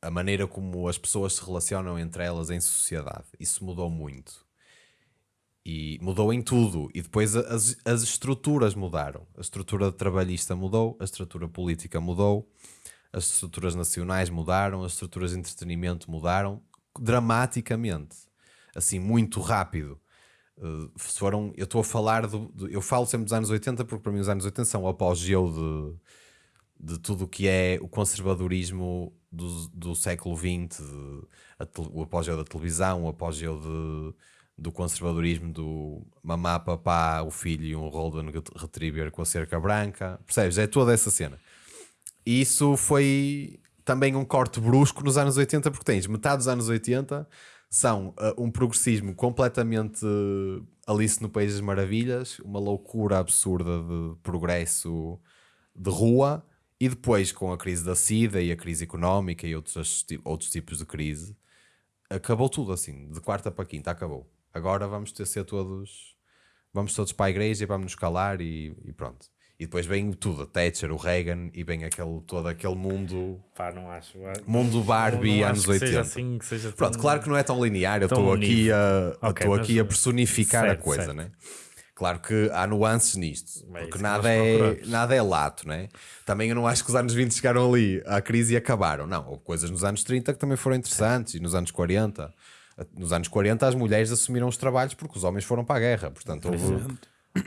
a maneira como as pessoas se relacionam entre elas em sociedade. Isso mudou muito. E mudou em tudo. E depois as, as estruturas mudaram. A estrutura trabalhista mudou, a estrutura política mudou, as estruturas nacionais mudaram, as estruturas de entretenimento mudaram dramaticamente. Assim, muito rápido. Uh, foram, eu estou a falar do, do- Eu falo sempre dos anos 80 porque para mim os anos 80 são o apogeu de, de tudo o que é o conservadorismo do, do século XX, de- a tel- o apogeu da televisão, o apogeu de, do conservadorismo do mamá, papá, o filho e um Golden Retriever com a cerca branca. Percebes? É toda essa cena. E isso foi também um corte brusco nos anos 80, porque tens metade dos anos 80 são uh, um progressismo completamente uh, Alice no País das Maravilhas, uma loucura absurda de progresso de rua, e depois com a crise da SIDA e a crise económica e outros, outros tipos de crise, acabou tudo assim, de quarta para quinta, acabou. Agora vamos ter ser todos, vamos todos para a igreja e vamos nos calar e, e pronto. E depois vem tudo, a Thatcher, o Reagan e vem aquele, todo aquele mundo, Pá, não acho. mundo Barbie, não acho anos que 80. Seja assim, que seja Pronto, claro que não é tão linear, eu estou aqui, a, Ok, estou mas- aqui a personificar certo, a coisa, certo. né? Claro que há nuances nisto, É porque que nada é, nada é lato, né? Também eu não acho que os anos 20 chegaram ali à crise e acabaram. Não, houve coisas nos anos 30 que também foram interessantes e nos anos 40. Nos anos 40 as mulheres assumiram os trabalhos porque os homens foram para a guerra. Portanto, houve,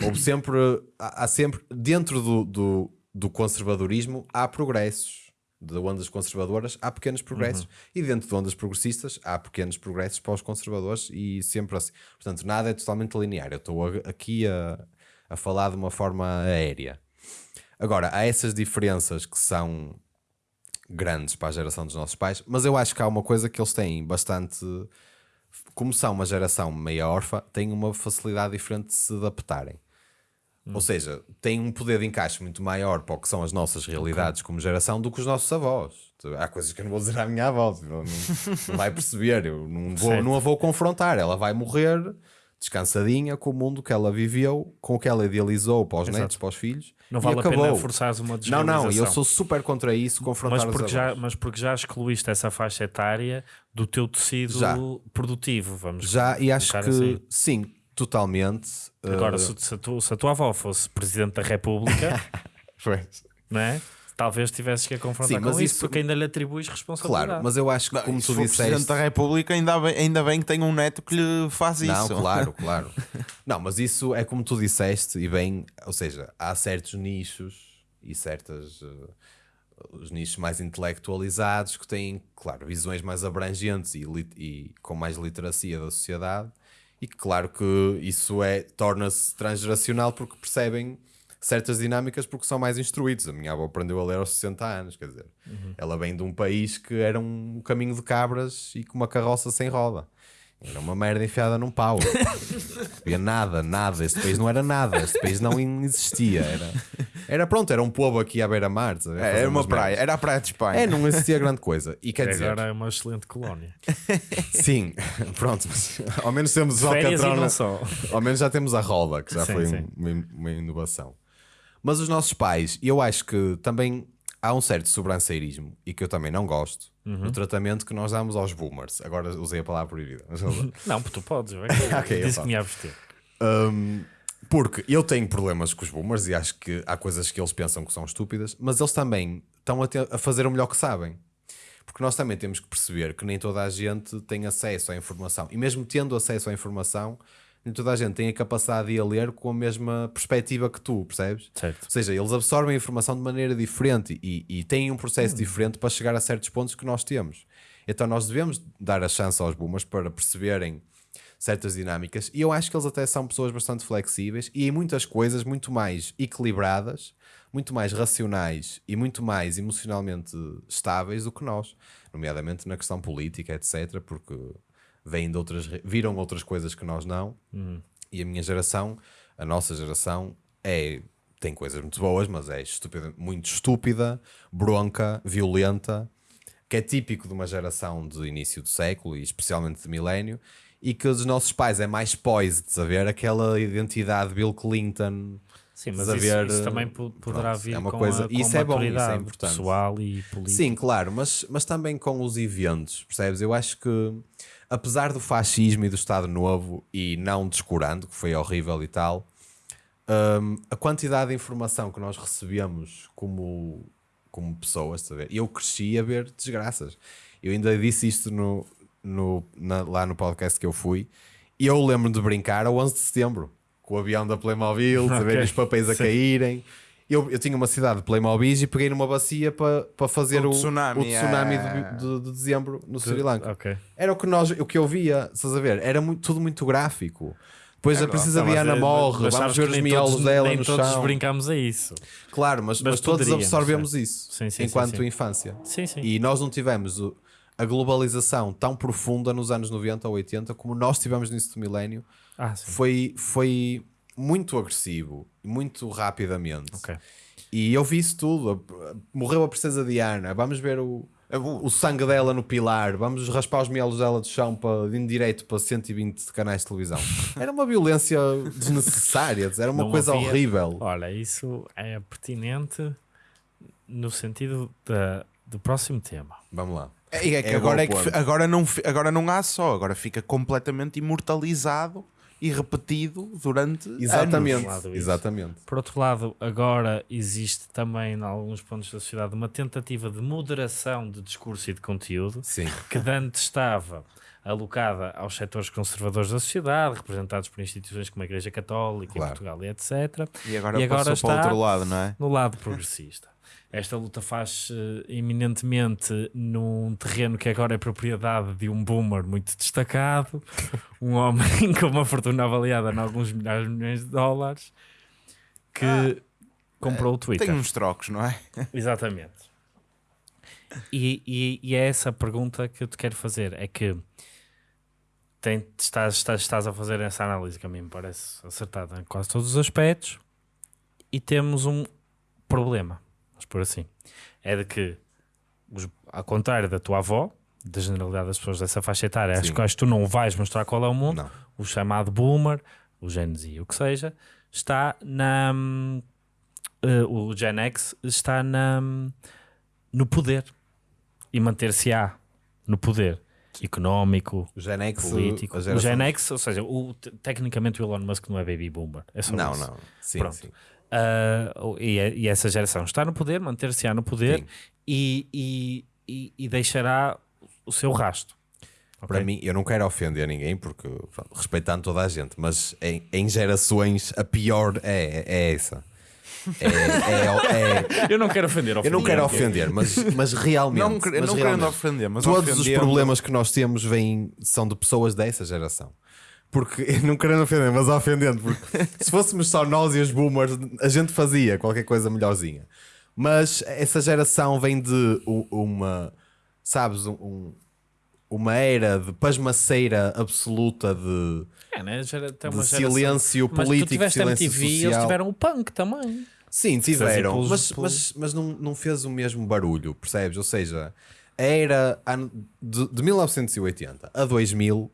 houve sempre, há, sempre, dentro do, do, do conservadorismo, há progressos. De ondas conservadoras há pequenos progressos Uhum. e dentro de ondas progressistas há pequenos progressos para os conservadores e sempre assim. Portanto, nada é totalmente linear. Eu estou aqui a, a falar de uma forma aérea. Agora, há essas diferenças que são grandes para a geração dos nossos pais, mas eu acho que há uma coisa que eles têm bastante. Como são uma geração meia órfã, têm uma facilidade diferente de se adaptarem. Ou seja, têm um poder de encaixe muito maior para o que são as nossas realidades como geração do que os nossos avós. Há coisas que eu não vou dizer à minha avó, tipo, não, não vai perceber, eu não, vou, Certo. não a vou confrontar, ela vai morrer descansadinha com o mundo que ela viveu, com o que ela idealizou para os Exato. netos, para os filhos. Não vale a pena forçares uma Não, não, eu sou super contra isso, confrontar mas porque, já, mas porque já excluíste essa faixa etária do teu tecido Já. produtivo, vamos Já, e acho que assim. sim, totalmente. Agora, uh, se, se, a tua, se a tua avó fosse Presidente da República, não é? Talvez tivesses que a confrontar Sim, com mas isso, isso- porque ainda lhe atribuis responsabilidade. Claro, mas eu acho que, como tu for Presidente disseste. da República, ainda bem, ainda bem que tem um neto que lhe faz Não, isso. claro, claro. Não, mas isso é como tu disseste, e bem, ou seja, há certos nichos e certas. uh, os nichos mais intelectualizados que têm, claro, visões mais abrangentes e, e com mais literacia da sociedade, e que, claro, que isso é torna-se transgeracional porque percebem certas dinâmicas porque são mais instruídos. A minha avó aprendeu a ler aos 60 anos, quer dizer, ela vem de um país que era um caminho de cabras e com uma carroça sem roda. Era uma merda enfiada num pau. Não havia nada, nada. Este país não era nada. Este país não existia. Era, era pronto, era um povo aqui à beira-mar. É, era uma praia, merdas. era a praia de Espanha. É, não existia grande coisa. E quer dizer, Agora é uma excelente colónia. sim, pronto, mas ao menos temos o Alcatrão. Ao menos já temos a roda, que já Sim, foi sim. uma, uma inovação. Mas os nossos pais, eu acho que também há um certo sobranceirismo e que eu também não gosto Uhum. no tratamento que nós damos aos boomers. Agora usei a palavra proibida. Não, porque tu podes. é que Ok, eu disse que me ia abster. Um, porque eu tenho problemas com os boomers e acho que há coisas que eles pensam que são estúpidas, mas eles também estão a, te- a fazer o melhor que sabem. Porque nós também temos que perceber que nem toda a gente tem acesso à informação. E mesmo tendo acesso à informação, toda a gente tem a capacidade de ir a ler com a mesma perspectiva que tu, percebes? Certo. Ou seja, eles absorvem a informação de maneira diferente e, e têm um processo diferente para chegar a certos pontos que nós temos. Então nós devemos dar a chance aos boomers para perceberem certas dinâmicas e eu acho que eles até são pessoas bastante flexíveis e em muitas coisas muito mais equilibradas, muito mais racionais e muito mais emocionalmente estáveis do que nós, nomeadamente na questão política, etc, porque vêm de outras, viram outras coisas que nós não. E a minha geração, a nossa geração é tem coisas muito boas, mas é estúpida, muito estúpida, bronca, violenta, que é típico de uma geração de início do século e especialmente de milénio, e que os nossos pais é mais poised, saber aquela identidade Bill Clinton. Sim, mas de isso, isso também po- poderá pronto, vir é uma com coisa- a, com isso é bom, isso é importante. pessoal e política. Sim, claro, mas, mas também com os eventos, percebes? Eu acho que, apesar do fascismo e do Estado Novo, e não descurando, que foi horrível e tal, hum, a quantidade de informação que nós recebemos como, como pessoas, saber? eu cresci a ver desgraças. Eu ainda disse isto no, no, na- lá no podcast que eu fui, E eu lembro de brincar a 11 de setembro, com o avião da Playmobil, a ver Ok. os papéis a Sim. caírem. Eu, eu tinha uma cidade de Playmobil e peguei numa bacia para para fazer O o, tsunami, o tsunami é. de, de- de dezembro no Sri Lanka. Ok. Era o que, nós, o que eu via, estás a ver? Era muito- tudo muito gráfico. Depois a Princesa mas Diana é- morre, mas vamos ver os miolos todos- dela nem no todos chão. brincamos a isso. Claro, mas, Mas mas todos absorvemos é. isso Sim, sim, enquanto sim. infância. Sim, sim. E nós não tivemos o- a globalização tão profunda nos anos 90 ou 80 como nós tivemos do milénio. Ah, sim. Foi, foi muito agressivo, muito rapidamente. Ok. E eu vi isso tudo. Morreu a Princesa Diana. Vamos ver o, o sangue dela no pilar. Vamos raspar os miolos dela do chão para, em direito para 120 canais de televisão. Era uma violência desnecessária. Era uma Não coisa havia- horrível. Olha, isso é pertinente no sentido da, do próximo tema. Vamos lá. É, é que É agora, é que agora, não, agora não há só, agora fica completamente imortalizado e repetido durante Exatamente. anos. Exatamente. Por outro lado, agora existe também, em alguns pontos da sociedade, uma tentativa de moderação de discurso e de conteúdo Sim. que antes estava alocada aos setores conservadores da sociedade, representados por instituições como a Igreja Católica Claro. em Portugal e etc., E agora, E agora passou para o está- outro lado, não é? no lado progressista. Esta luta faz eminentemente num terreno que agora é propriedade de um boomer muito destacado, um homem com uma fortuna avaliada em alguns milhares de milhões de dólares, que comprou o Twitter. Tem uns trocos, não é? Exatamente. E, e- e é essa pergunta que eu te quero fazer: é que tem- estás, estás, estás a fazer essa análise que a mim me parece acertada em quase todos os aspectos, e temos um problema, vamos por assim. É de que, os- ao contrário da tua avó, da generalidade das pessoas dessa faixa etária, às Sim. quais tu não vais mostrar qual é o mundo, Não. o chamado boomer, o Gen Z, o que seja, está na. hum, o Gen X está na, hum, no poder e manter-se-á no poder económico, político. O Gen X, ou seja, o, te- tecnicamente o Elon Musk não é baby boomer. É só Não, isso. não. Sim, Pronto. sim. Ah, e, e essa geração está no poder, manter-se-á no poder e, e, e, e deixará o seu rasto. Para mim, eu não quero ofender ninguém, porque respeitando toda a gente, mas em, em gerações a pior é, é essa. É, é- é- Eu não quero ofender. eu não quero ofender. ofender, mas, mas realmente. Não, mas não realmente, querendo ofender, mas todos os ofendendo- problemas que nós temos vêm, são de pessoas dessa geração. Porque, não querendo ofender, mas ofendendo, porque se fôssemos só nós e os boomers, a gente fazia qualquer coisa melhorzinha. Mas essa geração vem de uma, sabes, um- um- uma era de pasmaceira absoluta de, É, né? Gera- tem de uma geração- silêncio Mas político, tu tiveste silêncio MTV e eles social. tiveram o punk também. Sim, tiveram, pelos- mas, pelos- mas, mas não, não fez o mesmo barulho, percebes? Ou seja, a era de, de 1980 a 2000,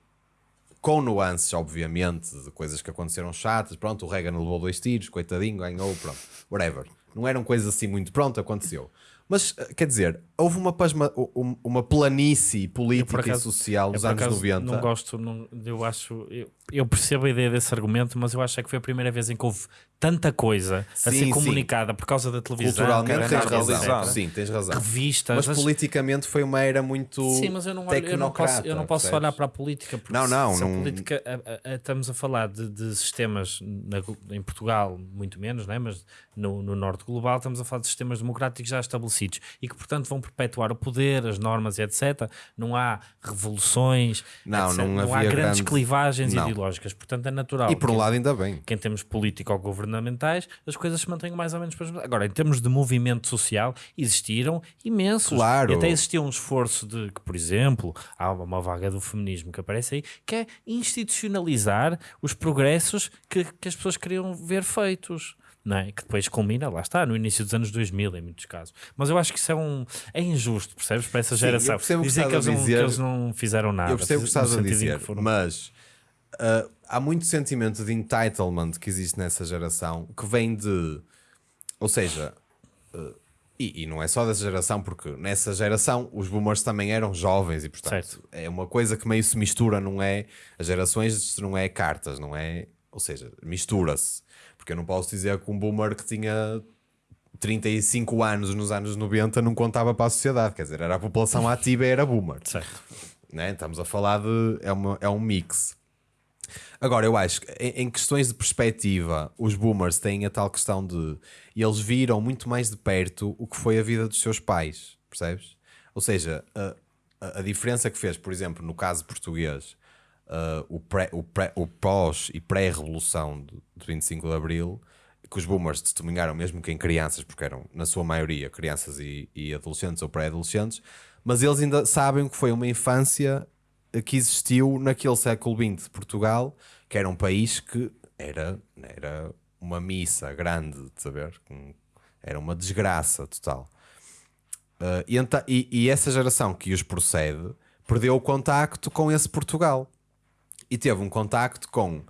com nuances, obviamente, de coisas que aconteceram chatas. Pronto, o Reagan levou dois tiros, coitadinho, ganhou, pronto, whatever. Não eram coisas assim muito, pronto, aconteceu. Mas, eh, quer dizer, houve uma, pasma, um- uma planície política acaso- e social nos anos acaso, 90. Não gosto, não, eu acho. Eu, eu percebo a ideia desse argumento, mas eu acho é que foi a primeira vez em que houve tanta coisa a Sim, ser sim. comunicada por causa da televisão, Culturalmente tens razão. Sim, tens razão. revistas. Mas as- politicamente foi uma era muito Sim, mas eu não, olho- eu não posso, eu não posso percebes? olhar para a política porque Não, não, se a não- política a- a- a- estamos a falar de, de sistemas na- em Portugal, muito menos, né? mas no, no norte global estamos a falar de sistemas democráticos já estabelecidos e que, portanto, vão perpetuar o poder, as normas e etc. Não há revoluções, Não, etc. não há grandes grande- clivagens Não. ideológicas, portanto é natural. E por um lado ainda bem. que em termos político-governamentais as coisas se mantenham mais ou menos Agora, em termos de movimento social, existiram imensos. Claro. E até existia um esforço de que, por exemplo, há uma, vaga do feminismo que aparece aí, que é institucionalizar os progressos que, que as pessoas queriam ver feitos. Não é? Que depois culmina, lá está, no início dos anos 2000, em muitos casos. Mas eu acho que isso é um é injusto, percebes? Para essa Sim, eu geração. percebo que Dizer que estás eles, não, dizer. que eles não fizeram nada. Eu percebo o que estás a dizer, que mas ah, há muito sentimento de entitlement que existe nessa geração que vem de. Ou seja, ah, e, e não é só dessa geração, porque nessa geração os boomers também eram jovens e, portanto, Certo. é uma coisa que meio se mistura, não é? As gerações não é cartas, não é? Ou seja, mistura-se. Porque eu não posso dizer que um boomer que tinha 35 anos nos anos 90 não contava para a sociedade, quer dizer, era a população ativa e era boomer Certo. né? Estamos a falar de. É, uma, é um mix. Agora, eu acho que em, questões de perspectiva, os boomers têm a tal questão de. Eles viram muito mais de perto o que foi a vida dos seus pais, percebes? Ou seja, a, a, a diferença que fez, por exemplo, no caso português, uh, o, pré, o, pré, o pós e pré-revolução de, de 25 de Abril, que os boomers testemunharam mesmo que em crianças, porque eram, na sua maioria, crianças e, e adolescentes ou pré-adolescentes, mas eles ainda sabem que foi uma infância que existiu naquele século XX de Portugal, que era um país que era, era uma missa grande, de saber? Era uma desgraça total. Uh, e, e, e, essa geração que os procede perdeu o contacto com esse Portugal e teve um contacto com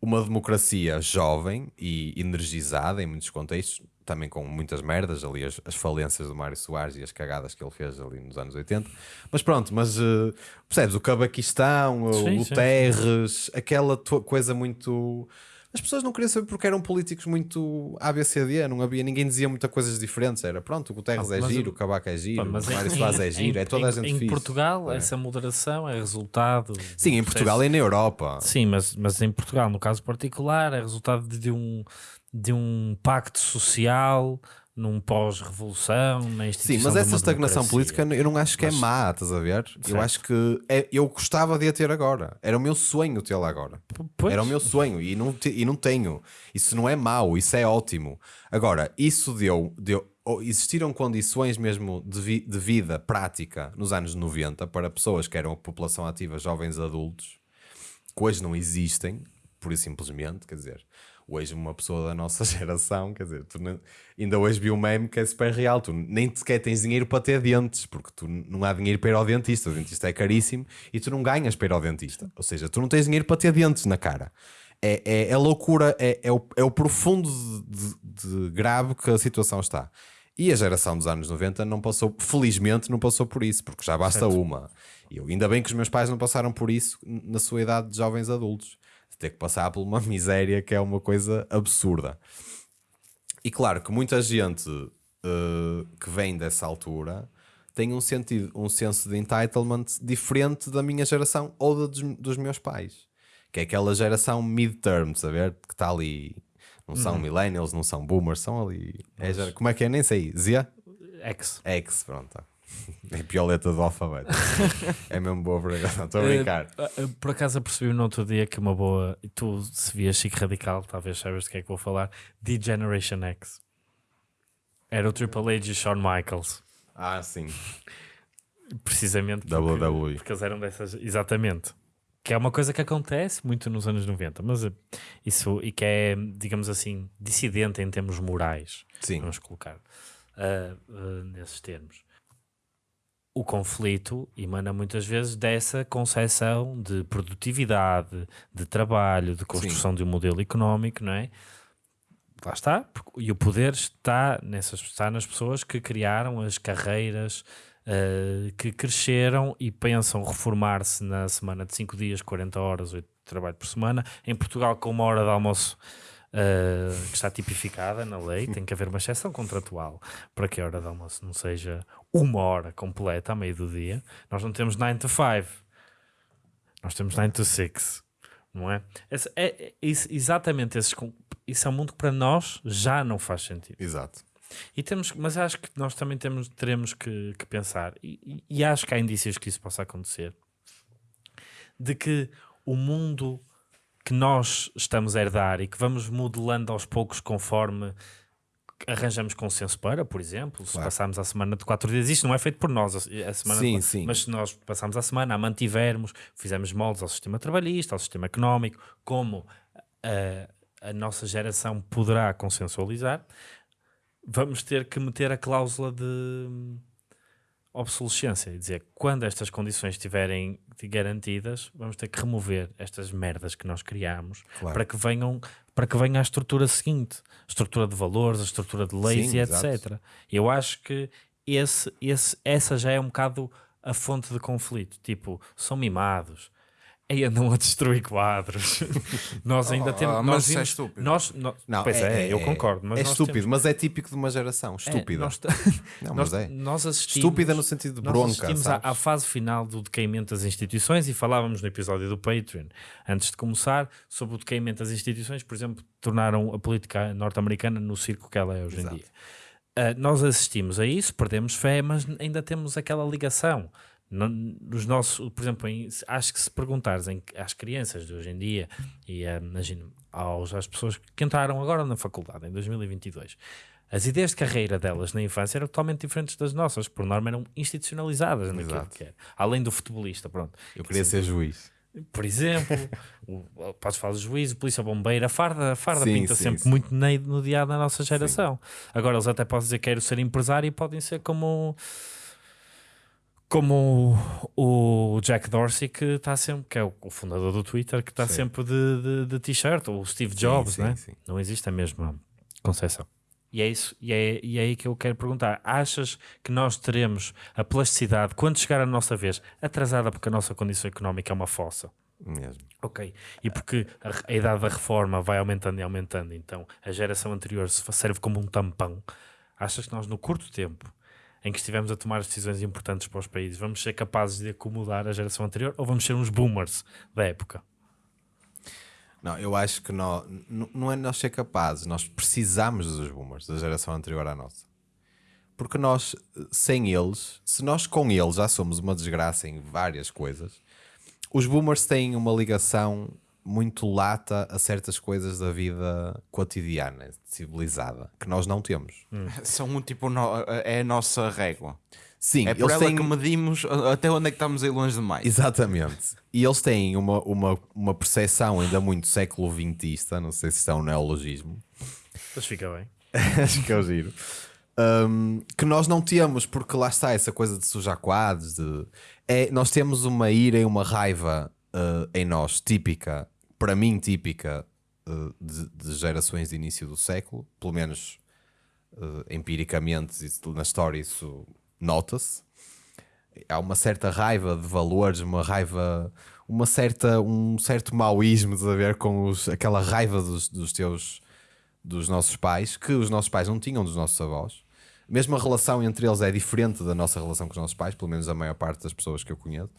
uma democracia jovem e energizada em muitos contextos, também com muitas merdas, ali as, as, falências do Mário Soares e as cagadas que ele fez ali nos anos 80. Mas pronto, mas uh, percebes, o Cabaquistão, sim, o, sim, Terres, sim. aquela coisa muito. As pessoas não queriam saber porque eram políticos muito ABCD, não havia, ninguém dizia muitas coisas diferentes. Era pronto, o Guterres ah, é giro, o Cabaco é giro, mas o Mário Soares é giro, é toda a gente Em fixe. Portugal, é. essa moderação é resultado. Sim, em Portugal e na Europa. Sim, mas, mas em Portugal, no caso particular, é resultado de um, de um pacto social num pós-revolução, na instituição Sim, mas essa estagnação política eu não acho que é mas, é má, estás a ver? Certo. Eu acho que é, eu gostava de a ter agora. Era o meu sonho tê-la agora. Pois. Era o meu sonho e não, te, e não tenho. Isso não é mau, isso é ótimo. Agora, isso deu, deu existiram condições mesmo de, vi, de vida prática nos anos 90 para pessoas que eram a população ativa, jovens adultos, que hoje não existem, pura e simplesmente, quer dizer hoje uma pessoa da nossa geração, quer dizer, não, ainda hoje vi um meme que é super real, tu nem sequer tens dinheiro para ter dentes, porque tu não há dinheiro para ir ao dentista, o dentista é caríssimo e tu não ganhas para ir ao dentista, ou seja, tu não tens dinheiro para ter dentes na cara. É, é, é loucura, é, é, o, é o profundo de, de, de grave que a situação está. E a geração dos anos 90 não passou, felizmente não passou por isso, porque já basta certo. uma. E eu, ainda bem que os meus pais não passaram por isso na sua idade de jovens adultos ter que passar por uma miséria que é uma coisa absurda. E claro que muita gente uh, que vem dessa altura tem um, sentido, um senso de entitlement diferente da minha geração ou dos, dos meus pais, que é aquela geração mid-term, saber? Que está ali. Não são uhum. millennials, não são boomers, são ali. É, como é que é? Nem sei. Z? X. X, pronto. É pior letra do alfabeto. é mesmo boa para Estou a brincar. Uh, por acaso percebi no outro dia que uma boa. Tu, se vias Chico Radical, talvez saibas de que é que vou falar. D-Generation X. Era o Triple H e Shawn Michaels. Ah, sim. Precisamente porque, WWE. porque eles eram dessas. Exatamente. Que é uma coisa que acontece muito nos anos 90, mas isso. E que é, digamos assim, dissidente em termos morais. Sim. Vamos colocar uh, nesses termos o conflito emana muitas vezes dessa concepção de produtividade, de trabalho, de construção Sim. de um modelo económico, não é? Lá está, e o poder está, nessas, está nas pessoas que criaram as carreiras, uh, que cresceram e pensam reformar-se na semana de 5 dias, 40 horas, 8 de trabalho por semana. Em Portugal, com uma hora de almoço uh, que está tipificada na lei, tem que haver uma exceção contratual para que a hora de almoço não seja uma hora completa, a meio do dia. Nós não temos 9 to 5, nós temos 9 to 6, não é? Esse, é, é isso, exatamente esses, isso é um mundo que para nós já não faz sentido. Exato. E temos, mas acho que nós também temos, teremos que, que pensar, e, e, acho que há indícios que isso possa acontecer, de que o mundo que nós estamos a herdar e que vamos modelando aos poucos conforme arranjamos consenso para, por exemplo, se claro. passarmos a semana de quatro dias, isto não é feito por nós, a semana sim, de... sim. mas se nós passarmos a semana, a mantivermos, fizermos moldes ao sistema trabalhista, ao sistema económico, como a, a nossa geração poderá consensualizar, vamos ter que meter a cláusula de obsolescência e dizer quando estas condições estiverem garantidas, vamos ter que remover estas merdas que nós criamos claro. para que venham para que venha a estrutura seguinte, a estrutura de valores, a estrutura de leis Sim, e etc. Exato. Eu acho que esse, esse, essa já é um bocado a fonte de conflito. Tipo, são mimados, Aí andam a destruir quadros. nós ainda temos. mas nós isso é vimos- estúpido. Nós, nós- Não, pois é, eu concordo. Mas é nós estúpido, temos- mas é típico de uma geração. é, Estúpida. nós, Não, nós, mas é. nós assistimos. Estúpida no sentido de Nós bronca. assistimos à, à fase final do decaimento das instituições e falávamos no episódio do Patreon, antes de começar, sobre o decaimento das instituições, por exemplo, tornaram a política norte-americana no circo que ela é hoje Exato. em dia. Ah, nós assistimos a isso, perdemos fé, mas ainda temos aquela ligação. No- Nos nossos, por exemplo, em- acho que se perguntares em- às crianças de hoje em dia e ah, imagino aos, às pessoas que entraram agora na faculdade em 2022, as ideias de carreira delas na infância eram totalmente diferentes das nossas, por norma eram institucionalizadas naquilo Exato. que era. Além do futebolista, pronto. Eu queria ser juiz. Por exemplo, o, podes falar de juízo, polícia, bombeira, a farda, a farda Sim, pinta sim, sempre sim. muito no dia da nossa geração. Agora eles até podem dizer que quero ser empresário e podem ser como como o, o Jack Dorsey que está sempre, que é o, o fundador do Twitter, que está Sim. sempre de, de, de t-shirt, ou o Steve Jobs, sim, né? sim. não existe a mesma concepção. E é isso, e é, e é aí que eu quero perguntar: achas que nós teremos a plasticidade quando chegar a nossa vez atrasada porque a nossa condição económica é uma fossa? Mesmo. Ok. E porque a, a idade da reforma vai aumentando e aumentando, então a geração anterior se serve como um tampão. Achas que nós, no curto tempo em que estivemos a tomar decisões importantes para os países, vamos ser capazes de acomodar a geração anterior ou vamos ser uns boomers da época? Não, eu acho que nós, não é nós ser capazes, nós precisamos dos boomers, da geração anterior à nossa. Porque nós, sem eles, se nós com eles já somos uma desgraça em várias coisas, os boomers têm uma ligação muito lata a certas coisas da vida cotidiana, civilizada, que nós não temos. São um tipo, no- é a nossa régua. Sim, É por eles ela têm... que medimos até onde é que estamos a ir longe demais. Exatamente. E eles têm uma, uma, uma percepção ainda muito século XXista, não sei se isto é um neologismo, Mas fica bem. acho que é o giro. Um, que nós não temos, porque lá está essa coisa de sujar quadros. De, é, nós temos uma ira e uma raiva uh, em nós, típica, para mim, típica uh, de, de gerações de início do século, pelo menos uh, empiricamente, na história, isso nota-se. Há uma certa raiva de valores, uma raiva, uma certa, um certo maoísmo a ver com os, aquela raiva dos, dos teus dos nossos pais, que os nossos pais não tinham dos nossos avós. Mesmo a relação entre eles é diferente da nossa relação com os nossos pais, pelo menos a maior parte das pessoas que eu conheço.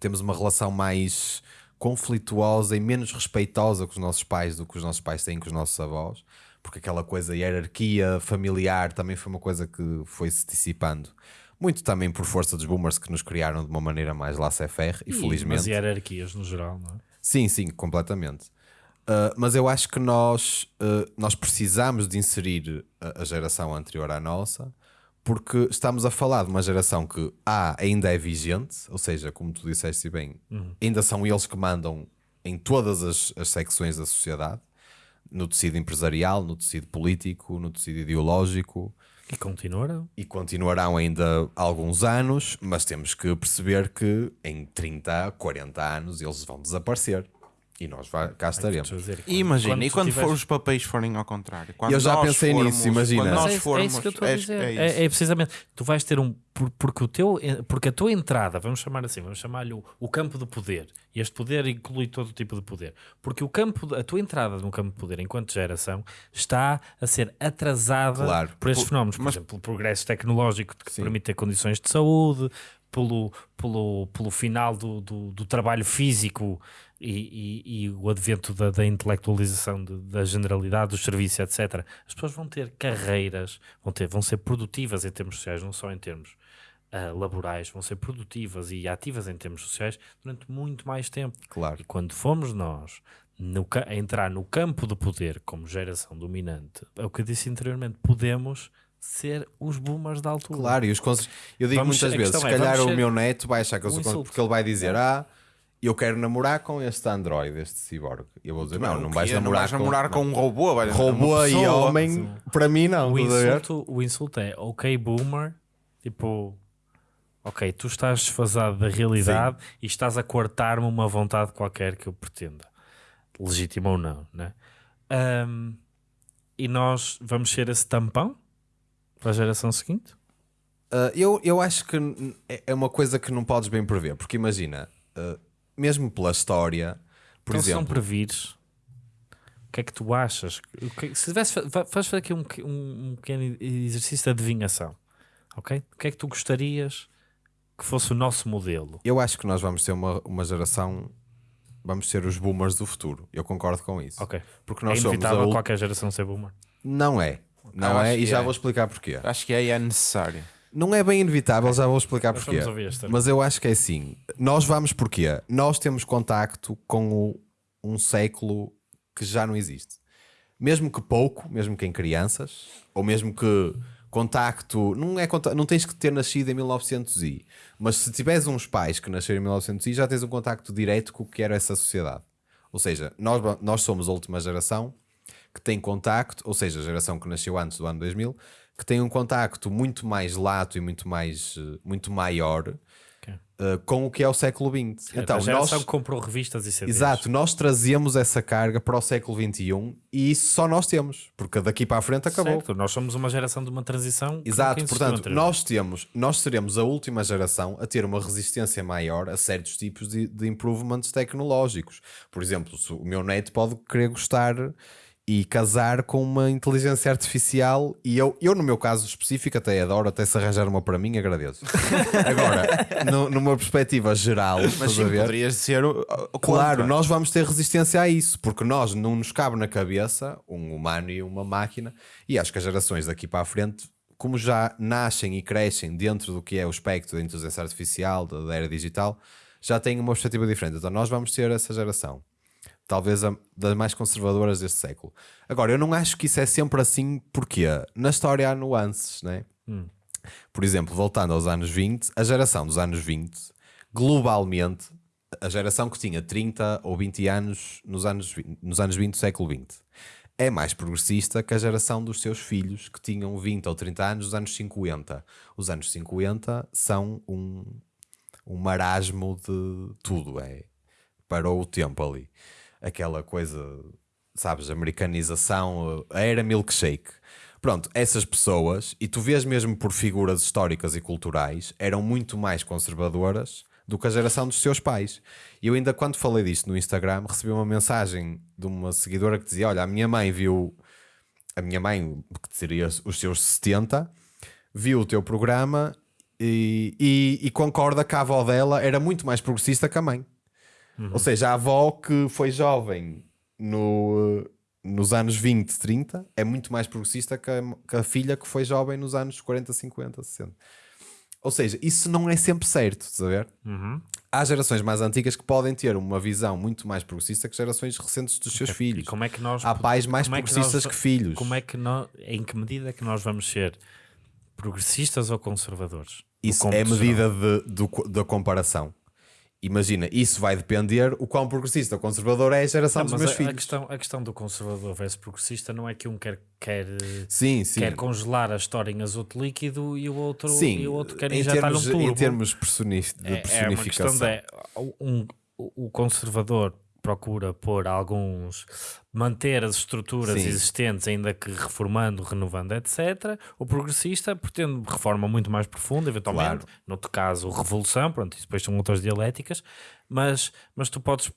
Temos uma relação mais conflituosa e menos respeitosa com os nossos pais do que os nossos pais têm com os nossos avós, porque aquela coisa, hierarquia familiar também foi uma coisa que foi se dissipando. Muito também por força dos boomers que nos criaram de uma maneira mais laissez-faire e, felizmente. Mas hierarquias no geral, não é? Sim, sim, completamente. Uh, mas eu acho que nós, uh, nós precisamos de inserir a, a geração anterior à nossa, porque estamos a falar de uma geração que A ainda é vigente, ou seja, como tu disseste bem, ainda são eles que mandam em todas as, as secções da sociedade, no tecido empresarial, no tecido político, no tecido ideológico, E continuarão. e continuarão ainda alguns anos, mas temos que perceber que em 30, 40 anos eles vão desaparecer. E nós vai- cá estaremos. Dizer, E imagina, quando e quando tiveres- for os papéis forem ao contrário? Quando Eu já nós pensei formos- nisso, imagina. Nós é, formos, é isso que eu estou a é- dizer. é É, é precisamente, tu vais ter um. por- Porque, o teu, porque a tua entrada, vamos chamar assim, vamos chamar-lhe o, o campo de poder. E este poder inclui todo tipo de poder. Porque o campo, a tua entrada no campo de poder enquanto geração está a ser atrasada Claro. por estes Por- fenómenos. Por mas- exemplo, o progresso tecnológico que te Sim. permite ter condições de saúde, pelo, pelo, pelo final do, do, do trabalho físico e, e- e o advento da, da intelectualização de- da generalidade dos serviços, etc. As pessoas vão ter carreiras, vão, ter, vão ser produtivas em termos sociais, não só em termos ah, laborais, vão ser produtivas e ativas em termos sociais durante muito mais tempo. Claro. E quando fomos nós no a entrar no campo de poder como geração dominante, é o que eu disse anteriormente, podemos ser os boomers da altura. Claro, e os conselhos. Eu digo Vamos- muitas vezes: se é, calhar o meu neto vai achar que eu um sou insulto. porque ele vai dizer: Ah, eu quero namorar com este Android, este cyborg. E eu vou dizer: Não, não vais namorar, vais namorar com, um robô, vais com robô e homem. Para mim, não. O insulto, o insulto é ok, boomer, tipo, ok, tu estás desfasado da realidade e estás a cortar-me uma vontade qualquer que eu pretenda, legítima ou não, né? Ahm, e nós vamos ser esse tampão para a geração seguinte? Uh, eu, eu acho que é é uma coisa que não podes bem prever, porque imagina, uh, mesmo pela história, por então, se não exemplo, previres, o que é que tu achas? O que- se tivesse, fa- va- vais fazer aqui um, um, um pequeno exercício de adivinhação, ok? O que é que tu gostarias que fosse o nosso modelo? eu acho que nós vamos ter uma, uma geração, vamos ser os boomers do futuro. Eu concordo com isso. Ok. Porque É nós somos a inevitável qualquer geração ser boomer. Não é. Não é, e que já é. vou explicar porquê. Acho que aí é necessário. Não é bem inevitável, já vou explicar Nós porquê. esta. Mas eu acho que é assim. Nós vamos porquê? Nós temos contacto com o- um século que já não existe. Mesmo que pouco, mesmo que em crianças, ou mesmo que contacto, não é não tens que ter nascido em 1900 e, mas se tiveres uns pais que nasceram em 1900 e, já tens um contacto direto com o que era essa sociedade. Ou seja, nós, nós somos a última geração que tem contacto, ou seja, a geração que nasceu antes do ano 2000, que tem um contacto muito mais lato e muito mais eh, muito maior eh, com o que é o século XX. então, Então, a geração nós, que comprou revistas e CDs. exato, nós trazemos essa carga para o século XXI e isso só nós temos, porque daqui para a frente acabou. Certo, nós somos uma geração de uma transição. Exato, portanto, nós temos, nós seremos a última geração a ter uma resistência maior a certos tipos de, de improvements tecnológicos. Por exemplo, o meu neto pode querer gostar e casar com uma inteligência artificial e eu, eu no meu caso específico até adoro, até se arranjar uma para mim agradeço. Agora, no- numa perspectiva geral, Mas sim, poderias ser o, o Claro, contra. nós vamos ter resistência a isso, porque nós não nos cabe na cabeça um humano e uma máquina, e acho que as gerações daqui para a frente, como já nascem e crescem dentro do que é o espectro da inteligência artificial, da, da era digital, já têm uma perspectiva diferente. Então nós vamos ser essa geração, talvez a, das mais conservadoras deste século. Agora, eu não acho que isso é sempre assim, porque na história há nuances, né? Por exemplo, voltando aos anos 20, a geração dos anos 20, globalmente, a geração que tinha 30 ou 20 anos nos anos 20, nos anos 20 do século 20 é mais progressista que a geração dos seus filhos que tinham 20 ou 30 anos nos anos 50. Os anos 50 são um, um marasmo de tudo, é parou o tempo ali. Aquela coisa, sabes, americanização, a era milkshake. Pronto, essas pessoas, e tu vês mesmo por figuras históricas e culturais, eram muito mais conservadoras do que a geração dos seus pais. E eu ainda, quando falei disto no Instagram, recebi uma mensagem de uma seguidora que dizia: Olha, a minha mãe viu, a minha mãe, que teria os seus 70, viu o teu programa e, e, e concorda que a avó dela era muito mais progressista que a mãe. Ou seja, a avó que foi jovem no, nos anos 20, 30 é muito mais progressista que a, que a filha que foi jovem nos anos 40, 50, 60. Ou seja, isso não é sempre certo, estás a ver? Há gerações mais antigas que podem ter uma visão muito mais progressista que gerações recentes dos seus E filhos. como é que nós Há pais mais como é que progressistas nós- que filhos. Como é que nós, em que medida é que nós vamos ser progressistas ou conservadores? Isso é medida de, da comparação. Imagina, isso vai depender o quão progressista ou conservador é a geração Não, dos meus a, filhos. a questão, a questão do conservador versus progressista não é que um quer, quer, Sim, sim. quer congelar a história em azoto líquido e o outro, Sim, e o outro quer injetar termos, um turbo. em termos personif- de é, é uma personificação. questão de um, o conservador procura pôr alguns manter as estruturas Sim. existentes ainda que reformando, renovando, etc. O progressista pretende reforma muito mais profunda, eventualmente, Claro. no outro caso revolução, pronto, isso depois são outras dialéticas, mas, mas tu podes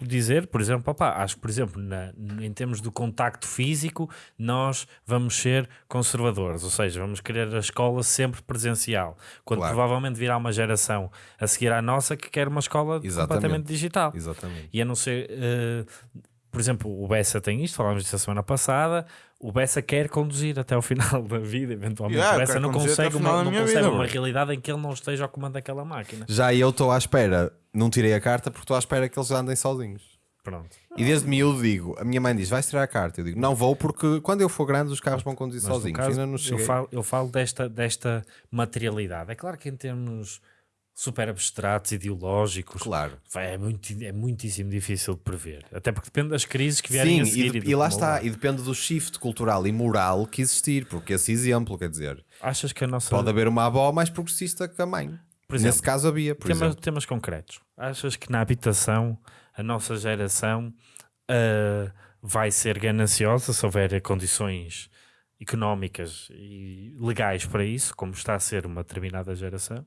dizer, por exemplo, opá, acho que, por exemplo, na- em termos do contacto físico, nós vamos ser conservadores, ou seja, vamos querer a escola sempre presencial, quando Claro. provavelmente virá uma geração a seguir à nossa que quer uma escola Exatamente. completamente digital. Exatamente. E a não ser, eh, por exemplo, o Bessa tem isto, falámos disso a semana passada. O Bessa quer conduzir até ao final da vida, eventualmente. Yeah, o Bessa não consegue, uma, não consegue vida, uma realidade em que ele não esteja ao comando daquela máquina. Já eu estou à espera, não tirei a carta porque estou à espera que eles andem sozinhos. Pronto. E desde miúdo digo, a minha mãe diz, vais tirar a carta. Eu digo, não vou porque quando eu for grande os carros vão conduzir sozinhos. caso, eu falo, eu falo desta, desta materialidade. É claro que em termos super abstratos, ideológicos, Claro. vai, é, muito, é muitíssimo difícil de prever. Até porque depende das crises que vierem Sim, a e, seguir. de- do e lá está, moldar. e depende do shift cultural e moral que existir, porque esse exemplo, quer dizer, Achas que a nossa... pode haver uma avó mais progressista que a mãe. Exemplo, Nesse caso havia, por temas, exemplo. temas concretos. Achas que na habitação a nossa geração ah, vai ser gananciosa se houver condições económicas e legais para isso, como está a ser uma determinada geração,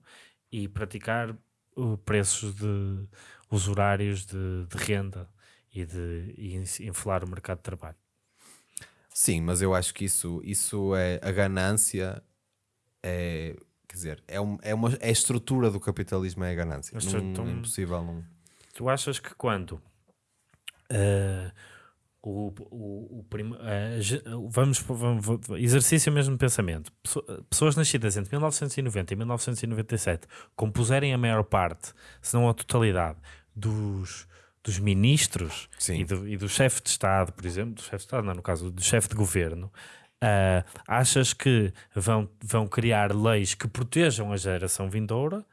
e praticar uh, preços de usurários de, de renda e de e in- inflar o mercado de trabalho. Sim, mas eu acho que isso, isso é a ganância, é, quer dizer, é, um, é, uma, é a estrutura do capitalismo, é a ganância. Não, é impossível não. Tu achas que quando eh, o, o, o prim- ge- vamos, vamos, exercício mesmo de pensamento, Pesso- pessoas nascidas entre 1990 e 1997 compuserem a maior parte, se não a totalidade, dos, dos ministros e do, e do chefe de Estado, por exemplo, do chefe de Estado, não, no caso do chefe de governo, ah, achas que vão, vão criar leis que protejam a geração vindoura?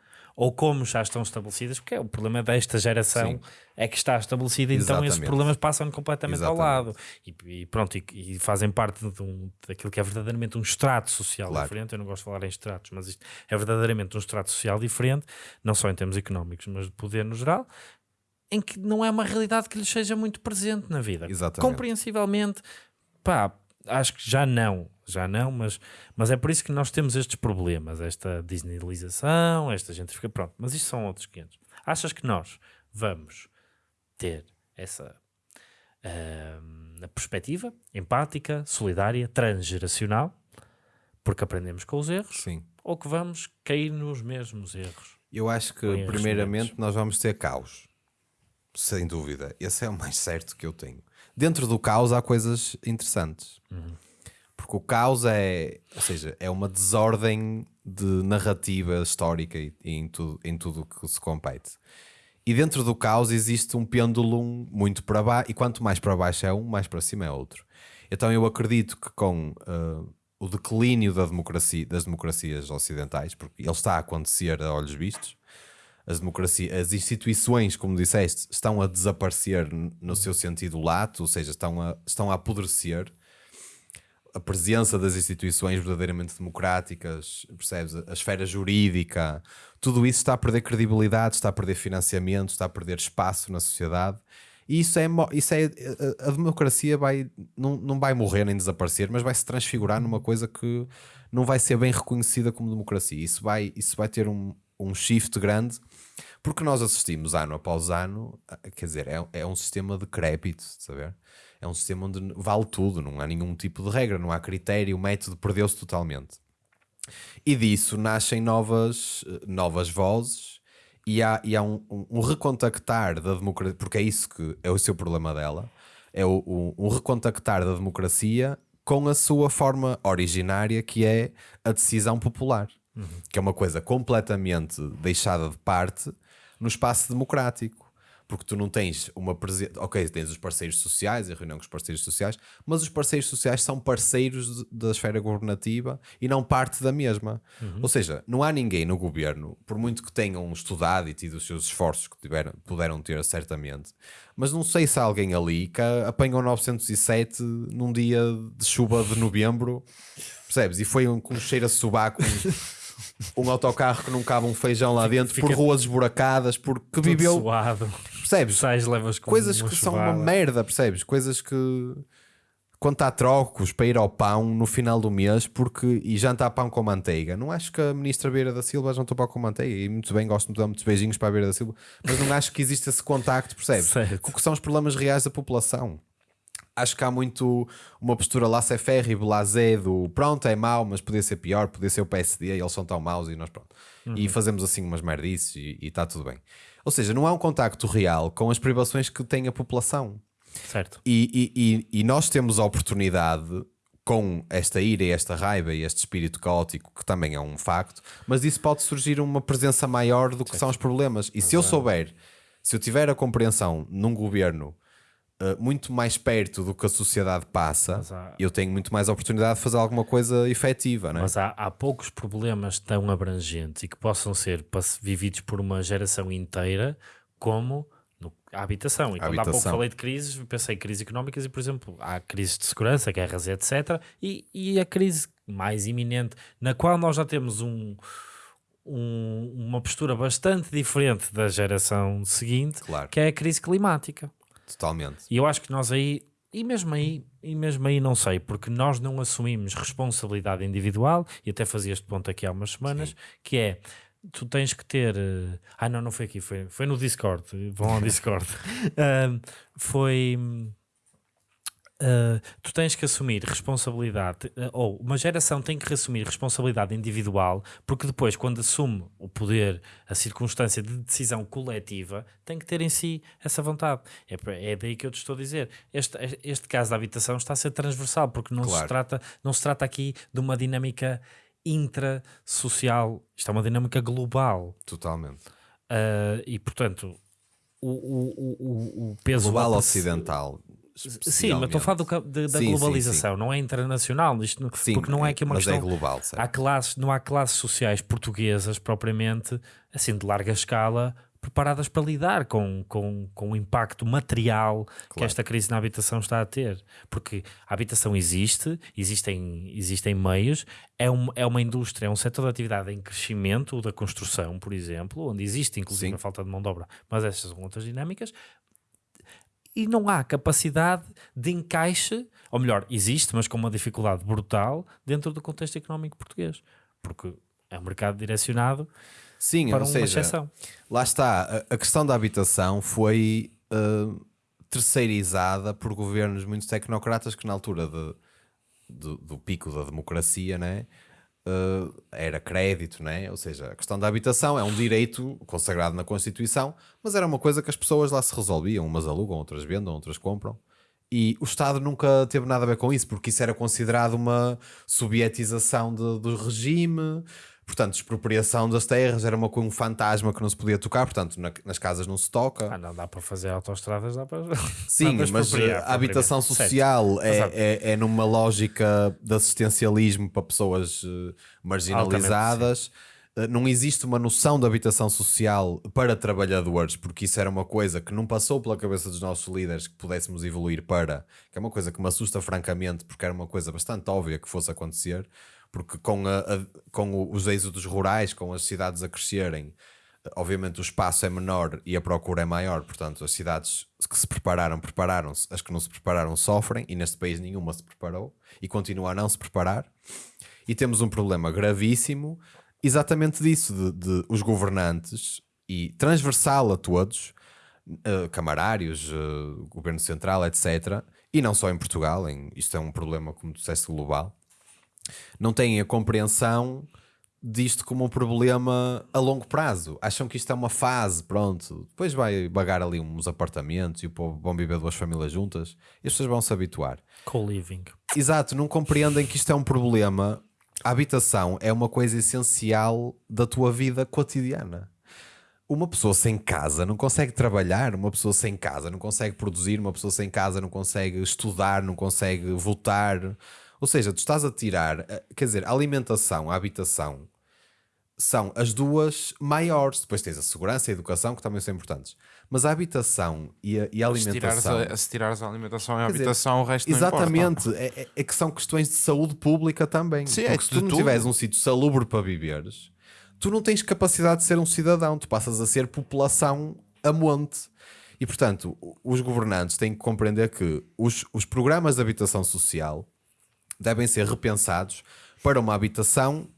Ou como já estão estabelecidas, porque é o problema desta geração Sim. é que está estabelecida, então esses Exatamente. problemas passam completamente ao lado Exatamente. e, e pronto, e, e fazem parte de um, daquilo que é verdadeiramente um extrato social Claro. diferente. Eu não gosto de falar em extratos, mas isto é verdadeiramente um extrato social diferente, não só em termos económicos, mas de poder no geral, em que não é uma realidade que lhes seja muito presente na vida. Exatamente. Compreensivelmente, pá, acho que já não, já não, mas, mas é por isso que nós temos estes problemas, esta disneylização, esta gentrificação, pronto, mas isto são outros 500. Achas que nós vamos ter essa a perspectiva empática, solidária, transgeracional, porque aprendemos com os erros, Sim. ou que vamos cair nos mesmos erros? Eu acho que, primeiramente, nós vamos ter caos. Sem dúvida. Esse é o mais certo que eu tenho. Dentro do caos há coisas interessantes. Porque o caos é, ou seja, é uma desordem de narrativa histórica e, em tudo em tudo que se compete. E dentro do caos existe um pêndulo muito para baixo, e quanto mais para baixo é um, mais para cima é outro. Então eu acredito que com ah, o declínio da democracia, das democracias ocidentais, porque ele está a acontecer a olhos vistos, as democracias, as instituições, como disseste, estão a desaparecer no seu sentido lato, ou seja, estão a, estão a apodrecer. A presença das instituições verdadeiramente democráticas, percebes? A esfera jurídica, tudo isso está a perder credibilidade, está a perder financiamento, está a perder espaço na sociedade. E isso é, isso é a, democracia vai, não, não vai morrer nem desaparecer, mas vai se transfigurar numa coisa que não vai ser bem reconhecida como democracia. Isso vai, isso vai ter um, um shift grande, porque nós assistimos ano após ano, quer dizer, é, é um sistema decrépito, saber? É um sistema onde vale tudo, não há nenhum tipo de regra, não há critério, o método perdeu-se totalmente. E disso nascem novas, eh, novas vozes e há, e há um, um- um recontactar da democracia, porque é isso que é o seu problema dela, é o, o- um recontactar da democracia com a sua forma originária, que é a decisão popular, que é uma coisa completamente deixada de parte no espaço democrático. Porque tu não tens uma presença. Ok, tens os parceiros sociais, a reunião com os parceiros sociais, mas os parceiros sociais são parceiros da esfera governativa e não parte da mesma. Ou seja, não há ninguém no governo, por muito que tenham estudado e tido os seus esforços que tiveram, puderam ter certamente, mas não sei se há alguém ali que apanhou 907 num dia de chuva de novembro, percebes? E foi um, com um cheiro a sobaco. Um, autocarro que não cabe um feijão lá dentro, por fica ruas esburacadas, porque viveu, suado, percebes? sais levas com coisas que são uma merda, percebes? Coisas que quando há trocos para ir ao pão no final do mês porque e jantar pão com manteiga. Não acho que a ministra Beira da Silva jantou pão com manteiga e muito bem, gosto de dar muitos beijinhos para a Beira da Silva, mas não acho que existe esse contacto, percebes? Com o que são os problemas reais da população. Acho que há muito uma postura laissez-faire e blasé do pronto, é mau, mas podia ser pior, podia ser o PSD, eles são tão maus e nós pronto. E fazemos assim umas merdices e está tudo bem. Ou seja, não há um contacto real com as privações que tem a população. Certo. E, e- e- e nós temos a oportunidade, com esta ira e esta raiva e este espírito caótico, que também é um facto, mas disso pode surgir uma presença maior do que são os problemas. E se eu souber, se eu tiver a compreensão num governo eh, muito mais perto do que a sociedade passa, há- eu tenho muito mais oportunidade de fazer alguma coisa efetiva, não é? Mas há, há poucos problemas tão abrangentes e que possam ser vividos por uma geração inteira como no- a habitação. E A quando há pouco habitação. falei de crises, pensei em crises económicas e, por exemplo, há crises de segurança, guerras, etc. E, e a crise mais iminente, na qual nós já temos um, um- uma postura bastante diferente da geração seguinte, Claro. que é a crise climática. Totalmente. E eu acho que nós aí, e mesmo aí, e mesmo aí não sei, porque nós não assumimos responsabilidade individual, e até fazia este ponto aqui há umas semanas, que é tu tens que ter. eh, Ah, não, não foi aqui, foi, foi no Discord. Vão ao Discord. Ahm, foi. Ah, tu tens que assumir responsabilidade, eh, ou uma geração tem que assumir responsabilidade individual, porque depois, quando assume o poder, a circunstância de decisão coletiva, tem que ter em si essa vontade. É, é daí que eu te estou a dizer. Este, este caso da habitação está a ser transversal, porque não, se Claro. trata, não se trata aqui de uma dinâmica intrasocial, isto é uma dinâmica global. Totalmente. Ah, e portanto, o, o, o, o- peso Global ocidental. Sim, mas estou a falar do de- da Sim, sim, globalização, não é internacional, isto não- Sim, porque não é aqui uma mas questão. é global, certo? há classes, não há classes sociais portuguesas propriamente assim de larga escala preparadas para lidar com, com, com o impacto material que Claro. esta crise na habitação está a ter. Porque a habitação existe, existem, existem meios, é, um, é uma indústria, é um setor de atividade em crescimento, o da construção, por exemplo, onde existe inclusive Sim. a falta de mão de obra, mas estas são outras dinâmicas. E não há capacidade de encaixe, ou melhor, existe, mas com uma dificuldade brutal dentro do contexto económico português. Porque é um mercado direcionado Sim, para ou uma seja, exceção. lá está, a, a questão da habitação foi uh, terceirizada por governos muito tecnocratas que na altura de- do, do pico da democracia, né, uh, era crédito, né? ou seja, a questão da habitação é um direito consagrado na Constituição, mas era uma coisa que as pessoas lá se resolviam, umas alugam, outras vendam, outras compram. E o Estado nunca teve nada a ver com isso, porque isso era considerado uma sovietização do regime. Portanto, expropriação das terras era uma, um fantasma que não se podia tocar, portanto, na- nas casas não se toca. Ah, não dá para fazer autoestradas, dá para. Sim, dá para mas uh, a habitação social é, é, é numa lógica de assistencialismo para pessoas uh, marginalizadas. Uh, Não existe uma noção de habitação social para trabalhadores, porque isso era uma coisa que não passou pela cabeça dos nossos líderes que pudéssemos evoluir para, que é uma coisa que me assusta francamente, porque era uma coisa bastante óbvia que fosse acontecer, porque com, a- a- com os êxodos rurais, com as cidades a crescerem, obviamente o espaço é menor e a procura é maior, portanto as cidades que se prepararam, prepararam-se, as que não se prepararam sofrem, e neste país nenhuma se preparou e continua a não se preparar. E temos um problema gravíssimo, exatamente disso, de, de os governantes, e transversal a todos, eh, camarários, eh, governo central, etc., e não só em Portugal, em, isto é um problema, como tu disseste, global, não têm a compreensão disto como um problema a longo prazo. Acham que isto é uma fase, pronto. Depois vai bagar ali uns apartamentos e o povo vão viver duas famílias juntas e as pessoas vão se habituar. Co-living. Exato, não compreendem que isto é um problema. A habitação é uma coisa essencial da tua vida cotidiana. Uma pessoa sem casa não consegue trabalhar, uma pessoa sem casa não consegue produzir, uma pessoa sem casa não consegue estudar, não consegue votar. Ou seja, tu estás a tirar, eh, quer dizer, a alimentação, a habitação são as duas maiores. Depois tens a segurança e a educação, que também são importantes. Mas a habitação e a, e a Se tirares alimentação. a, se tirares a alimentação e a Quer dizer, habitação, o resto. Exatamente, é, é- é que são questões de saúde pública também. Sim, é Porque se de tu não tudo. tiveres um sítio salubre para viveres, tu não tens capacidade de ser um cidadão, tu passas a ser população a monte. E portanto, os governantes têm que compreender que os, os programas de habitação social devem ser repensados para uma habitação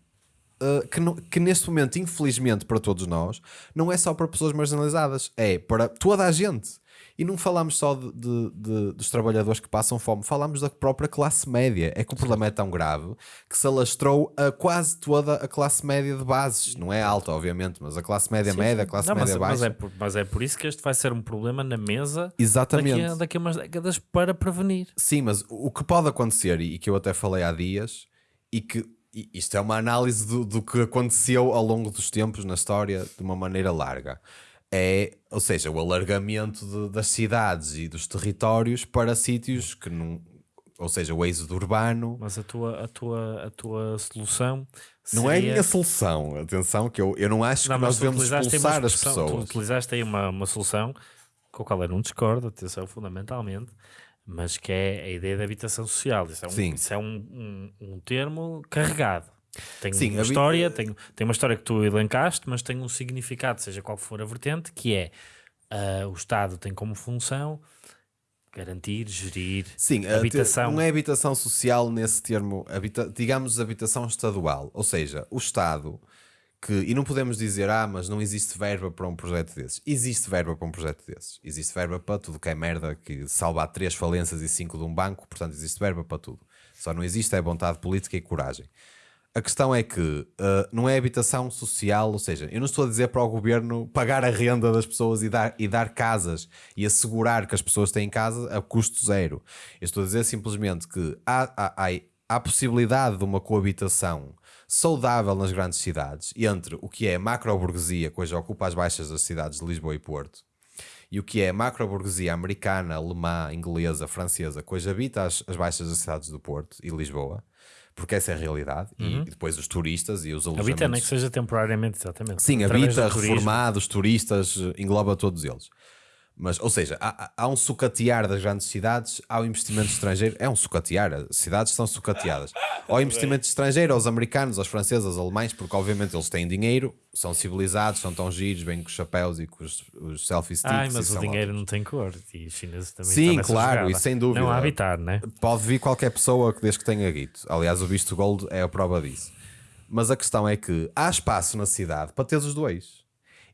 uh, que, não- que neste momento, infelizmente para todos nós, não é só para pessoas marginalizadas, é para toda a gente. E não falamos só de, de- de- dos trabalhadores que passam fome, falamos da própria classe média. É que o problema é tão grave que se alastrou a quase toda a classe média de bases. Não é alta, obviamente, mas a classe média média, a classe Não, mas, média mas baixa. é por, mas é por isso que este vai ser um problema na mesa Exatamente. daqui a, daqui a umas décadas para prevenir. Sim, mas o que pode acontecer, e que eu até falei há dias, e que isto é uma análise do, do que aconteceu ao longo dos tempos na história de uma maneira larga. É, ou seja, o alargamento de- das cidades e dos territórios para sítios que não. Ou seja, o êxodo urbano. Mas a tua, a tua, a tua solução Não é a seria- minha solução. Atenção, que eu, eu não acho Não, que nós devemos expulsar as expressão- Tu pessoas. utilizaste aí uma, uma solução com a qual eu não discordo, atenção, fundamentalmente, mas que é a ideia da habitação social. Isso é um, isso é um, um, um termo carregado. Tem Sim, uma história, tem, tem uma história que tu elencaste, mas tem um significado, seja qual for a vertente, que é ah, o Estado tem como função garantir, gerir Sim, habitação. não é habitação social nesse termo, habita- digamos habitação estadual. Ou seja, o Estado que, e não podemos dizer, ah, mas não existe verba para um projeto desses. Existe verba para um projeto desses. Existe verba para tudo que é merda, que salva três falências e cinco de um banco, portanto existe verba para tudo. Só não existe é vontade política e coragem. A questão é que uh, não é habitação social, ou seja, eu não estou a dizer para o governo pagar a renda das pessoas e dar, e dar casas e assegurar que as pessoas têm casa a custo zero. Eu estou a dizer simplesmente que há, há, há, há possibilidade de uma coabitação saudável nas grandes cidades entre o que é macro-burguesia, que hoje ocupa as baixas das cidades de Lisboa e Porto, e o que é macro-burguesia americana, alemã, inglesa, francesa, que hoje habita as, as baixas das cidades do Porto e Lisboa, porque essa é a realidade, e, e depois os turistas e os alojamentos... Habita, nem que seja temporariamente, exatamente. Sim, Através habita, reformados, turistas, engloba todos eles. Mas, ou seja, há, há- há um sucatear das grandes cidades, há o investimento estrangeiro, é um sucatear, as cidades são sucateadas. Ao investimento estrangeiro, aos americanos, aos franceses, aos alemães, porque obviamente eles têm dinheiro, são civilizados, são tão giros, vêm com os chapéus e com os, os selfie sticks. Ai, mas o dinheiro ótimos. não tem cor. E os chineses também Sim, claro, e sem dúvida. Não a habitar, né? Pode vir qualquer pessoa que desde que tenha guito. Aliás, o visto gold é a prova disso. Mas a questão é que há espaço na cidade para ter os dois.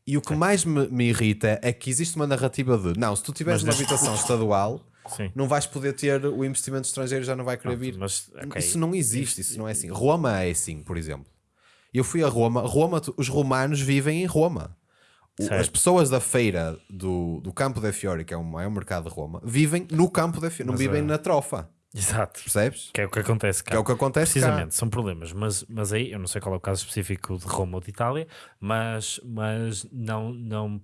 E o que mais me, me irrita é que existe uma narrativa de não, se tu tiveres uma habitação estadual, Sim. não vais poder ter o investimento estrangeiro, já não vai querer vir. Mas, ok. Isso não existe, isso não é assim. Roma é assim, por exemplo. Eu fui a Roma, Roma, os romanos vivem em Roma. O- as pessoas da feira do, do Campo de Fiore, que é o maior mercado de Roma, vivem no Campo de Fiore, não Mas, vivem ah, na trofa, Exato. percebes? Que é o que acontece cá. Que é o que acontece cá. Precisamente, são problemas. Mas, mas aí, eu não sei qual é o caso específico de Roma ou de Itália, mas, mas não, não,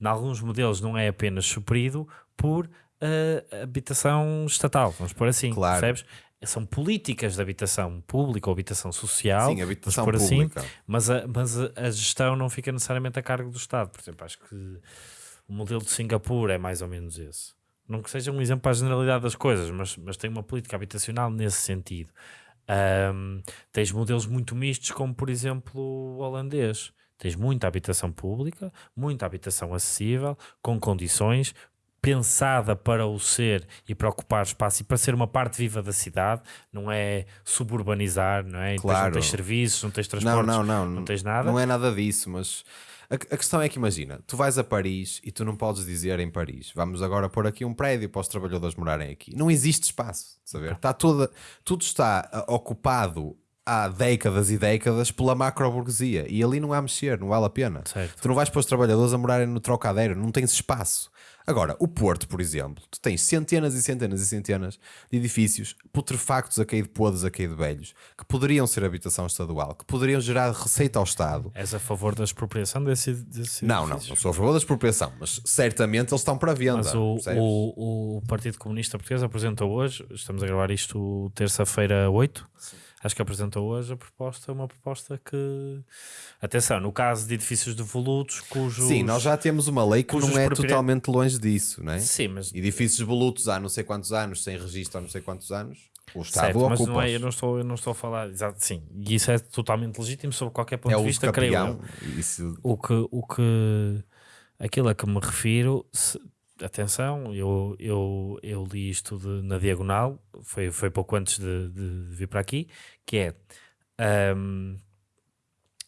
em alguns modelos não é apenas suprido por eh, habitação estatal, vamos pôr assim, Claro. percebes? São políticas de habitação pública ou habitação social, Sim, habitação assim, pública. mas, a, mas a, a gestão não fica necessariamente a cargo do Estado. Por exemplo, acho que o modelo de Singapura é mais ou menos esse. Não que seja um exemplo para a generalidade das coisas, mas, mas tem uma política habitacional nesse sentido. Ahm, tens modelos muito mistos, como por exemplo o holandês. Tens muita habitação pública, muita habitação acessível, com condições, pensada para o ser e para ocupar espaço e para ser uma parte viva da cidade, não é suburbanizar, não é? Claro. não tens serviços, não tens Não, transportes, não, não. não tens nada. Não é nada disso, mas a, a questão é que imagina, tu vais a Paris e tu não podes dizer em Paris, vamos agora pôr aqui um prédio para os trabalhadores morarem aqui. Não existe espaço, saber? Está toda, tudo está ah, ocupado há décadas e décadas pela macro-burguesia e ali não há mexer, não vale a pena. Certo. Tu não vais pôr os trabalhadores a morarem no trocadeiro, não tens espaço. Agora, o Porto, por exemplo, tu tens centenas e centenas e centenas de edifícios putrefactos a cair de podres, a cair de velhos, que poderiam ser habitação estadual, que poderiam gerar receita ao Estado. És a favor da expropriação desse, desse Não, não, não sou a favor da expropriação, mas certamente eles estão para venda. Mas o, o, o Partido Comunista Português apresentou hoje, estamos a gravar isto terça-feira 8, acho que apresentou hoje a proposta, uma proposta que, atenção, no caso de edifícios devolutos, cujos... Sim, nós já temos uma lei que não é propriedade- totalmente longe disso, não é? Sim, mas... Edifícios volutos há não sei quantos anos, sem registro há não sei quantos anos, o Estado Certo, mas não é, eu, não estou, eu não estou a falar, exato, sim, e isso é totalmente legítimo sob qualquer ponto é de o vista, creio eu. Isso, O que, o que aquilo a que me refiro, se- atenção, eu, eu, eu li isto de- na diagonal, foi, foi pouco antes de, de vir para aqui, que é ahm,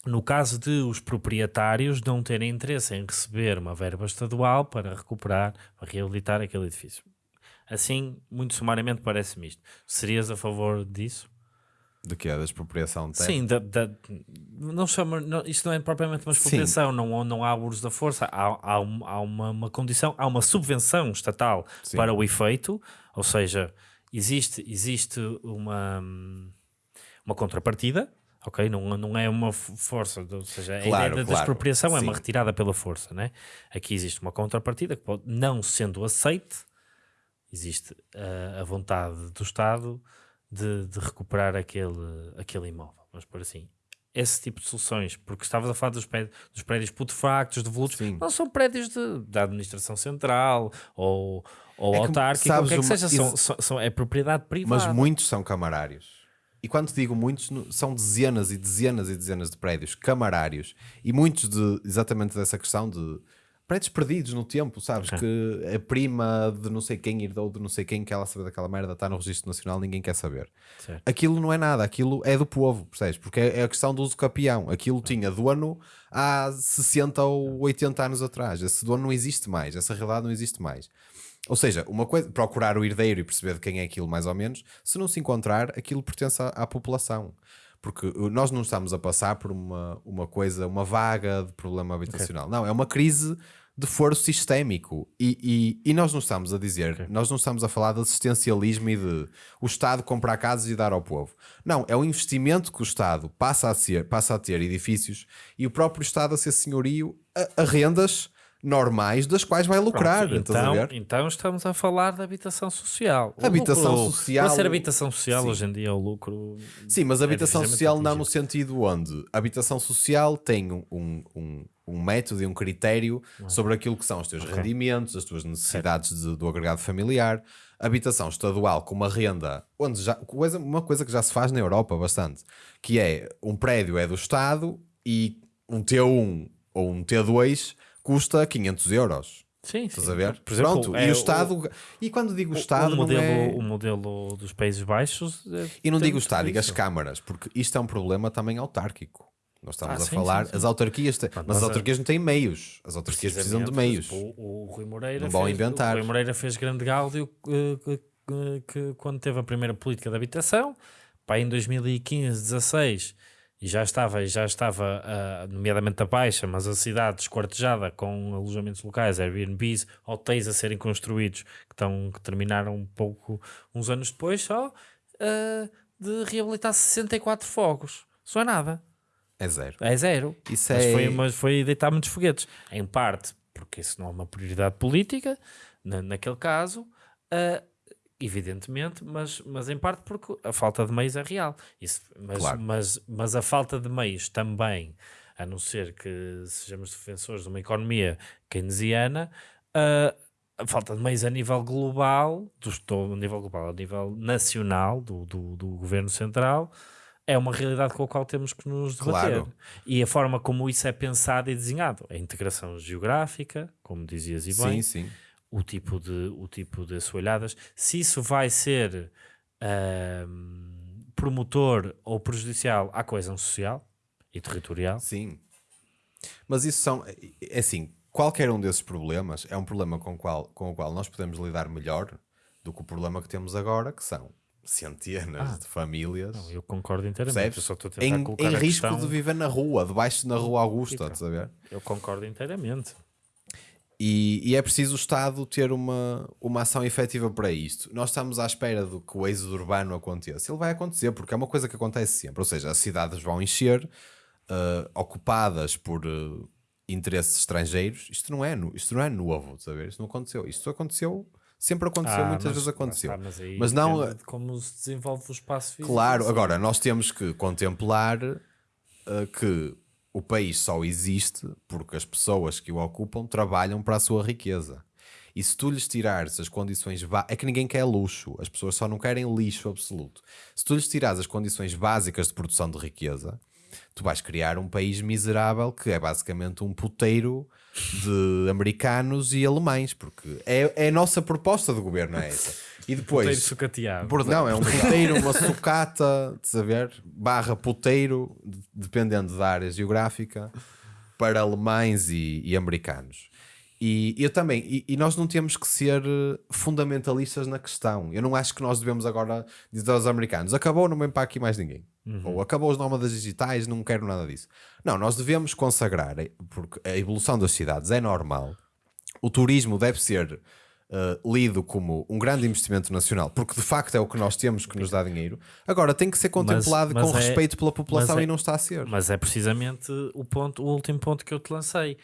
no caso de os proprietários não terem interesse em receber uma verba estadual para recuperar, para reabilitar aquele edifício. Assim, muito sumariamente parece-me isto. Serias a favor disso? De que é da expropriação de terra? Sim, da, da- não chama, não, isto não é propriamente uma expropriação, não, não há uso da força, há, há, um- há uma, uma condição, há uma subvenção estatal Sim. para o efeito, ou seja, existe, existe uma, uma contrapartida, ok? Não, não é uma força, ou seja, a Claro, ideia da- claro, expropriação é uma sim. retirada pela força, né? Aqui existe uma contrapartida que pode, não sendo aceite, existe uh, a vontade do Estado de, de recuperar aquele, aquele imóvel. Vamos por assim. Esse tipo de soluções, porque estavas a falar dos prédios, dos prédios putrefactos, devolutos, não são prédios de, da administração central ou, ou É que, autárquica, o sabes, que é que seja, são, isso- são, são- é propriedade privada. Mas muitos são camarários. E quando te digo muitos, são dezenas e dezenas e dezenas de prédios camarários. E muitos de exatamente dessa questão de prédios perdidos no tempo, sabes? Que a prima de não sei quem herdou de não sei quem que ela sabe daquela merda está no registro nacional, ninguém quer saber. Certo. Aquilo não é nada, aquilo é do povo, percebes? Porque é, é a questão do uso capião. Aquilo tinha dono há 60 ou 80 anos atrás. Esse dono não existe mais, essa realidade não existe mais. Ou seja, uma coisa, procurar o herdeiro e perceber de quem é aquilo mais ou menos, se não se encontrar, aquilo pertence à, à população. Porque uh, nós não estamos a passar por uma, uma coisa, uma vaga de problema habitacional. Não, é uma crise de foro sistémico. E, e, e nós não estamos a dizer, nós não estamos a falar de assistencialismo e de o Estado comprar casas e dar ao povo. Não, é o investimento que o Estado passa a, ser, passa a ter edifícios e o próprio Estado a ser senhorio a, a rendas normais das quais vai lucrar. Pronto, então, então estamos a falar de habitação social. O Habitação lucro- social- Para ser habitação social, Sim. hoje em dia, o lucro. Sim, mas a habitação dificilmente social não no sentido onde a habitação social tem um, um, um, um método e um critério sobre aquilo que são os teus rendimentos, as tuas necessidades de- do agregado familiar. Habitação estadual com uma renda, onde já, coisa, uma coisa que já se faz na Europa bastante, que é um prédio é do Estado e um T1 ou um T2 custa 500 euros. Sim, Estás sim. a ver? Por exemplo, Pronto, é e o Estado. e quando digo O, Estado, o, modelo, é- o modelo dos Países Baixos. é- E não digo o Estado, digo as câmaras, porque isto é um problema também autárquico. Nós estamos Ah, a sim, falar, sim, sim. as autarquias, têm, mas mas as a- autarquias não têm meios. As autarquias precisam de meios. Precisamente, O, o Rui Moreira Não vão fez, inventar. O Rui Moreira fez grande gáudio eh, que, que- que quando teve a primeira política de habitação, pá, em 2015, 16, e já estava, já estava ah, nomeadamente a baixa, mas a cidade desquartejada com alojamentos locais, Airbnbs, hotéis a serem construídos, que, estão, que terminaram um pouco, uns anos depois só, ah, de reabilitar 64 fogos. Isso é nada. É zero. É zero. Isso mas, é- foi, mas foi deitar muitos foguetes. Em parte, porque isso não é uma prioridade política, na, naquele caso, ah, evidentemente, mas, mas em parte porque a falta de meios é real. Isso, mas, Claro. mas, mas a falta de meios também, a não ser que sejamos defensores de uma economia keynesiana, ah, a falta de meios a nível global, do, estou a nível global, a nível nacional, do, do, do governo central, é uma realidade com a qual temos que nos debater. Claro. E a forma como isso é pensado e desenhado, a integração geográfica, como dizias e bem, Sim, sim. o tipo de, o tipo de assoalhadas, se isso vai ser ahm, promotor ou prejudicial à coesão social e territorial, Sim. Mas isso são. É assim, qualquer um desses problemas é um problema com, qual, com o qual nós podemos lidar melhor do que o problema que temos agora, que são centenas de famílias. eu concordo inteiramente. Percebes? Eu só estou a tentar Em, colocar em risco questão- de viver na rua, debaixo na rua Augusta, estás a ver? Eu concordo inteiramente. E, e é preciso o Estado ter uma, uma ação efetiva para isto. Nós estamos à espera do que o êxodo urbano aconteça. Ele vai acontecer, porque é uma coisa que acontece sempre. Ou seja, as cidades vão encher, eh, ocupadas por eh, interesses estrangeiros. Isto não, é, isto não é novo, ver? Isto não aconteceu. Isto aconteceu, sempre aconteceu, Ah, muitas mas- vezes aconteceu. Mas, mas aí Mas não- depende de como se desenvolve o espaço físico. Claro, agora nós temos que contemplar uh, que o país só existe porque as pessoas que o ocupam trabalham para a sua riqueza. E se tu lhes tirares as condições é que ninguém quer luxo, as pessoas só não querem lixo absoluto. Se tu lhes tirares as condições básicas de produção de riqueza, tu vais criar um país miserável que é basicamente um puteiro de americanos e alemães, porque é, é a nossa proposta de governo, é essa. E depois, Puteiro sucateado. por- não, é um puteiro, uma sucata, de saber, barra puteiro, de- dependendo da área geográfica, para alemães e, e americanos. E eu também, e, e nós não temos que ser eh, fundamentalistas na questão. Eu não acho que nós devemos agora dizer aos americanos: acabou, não vem para aqui mais ninguém. Ou acabou os nómadas digitais, não quero nada disso. Não, nós devemos consagrar, eh, porque a evolução das cidades é normal. O turismo deve ser eh, lido como um grande investimento nacional, porque de facto é o que nós temos que nos dá dinheiro. Agora tem que ser contemplado mas com é- respeito pela população mas é- e não está a ser. Mas é precisamente o, ponto, o último ponto que eu te lancei.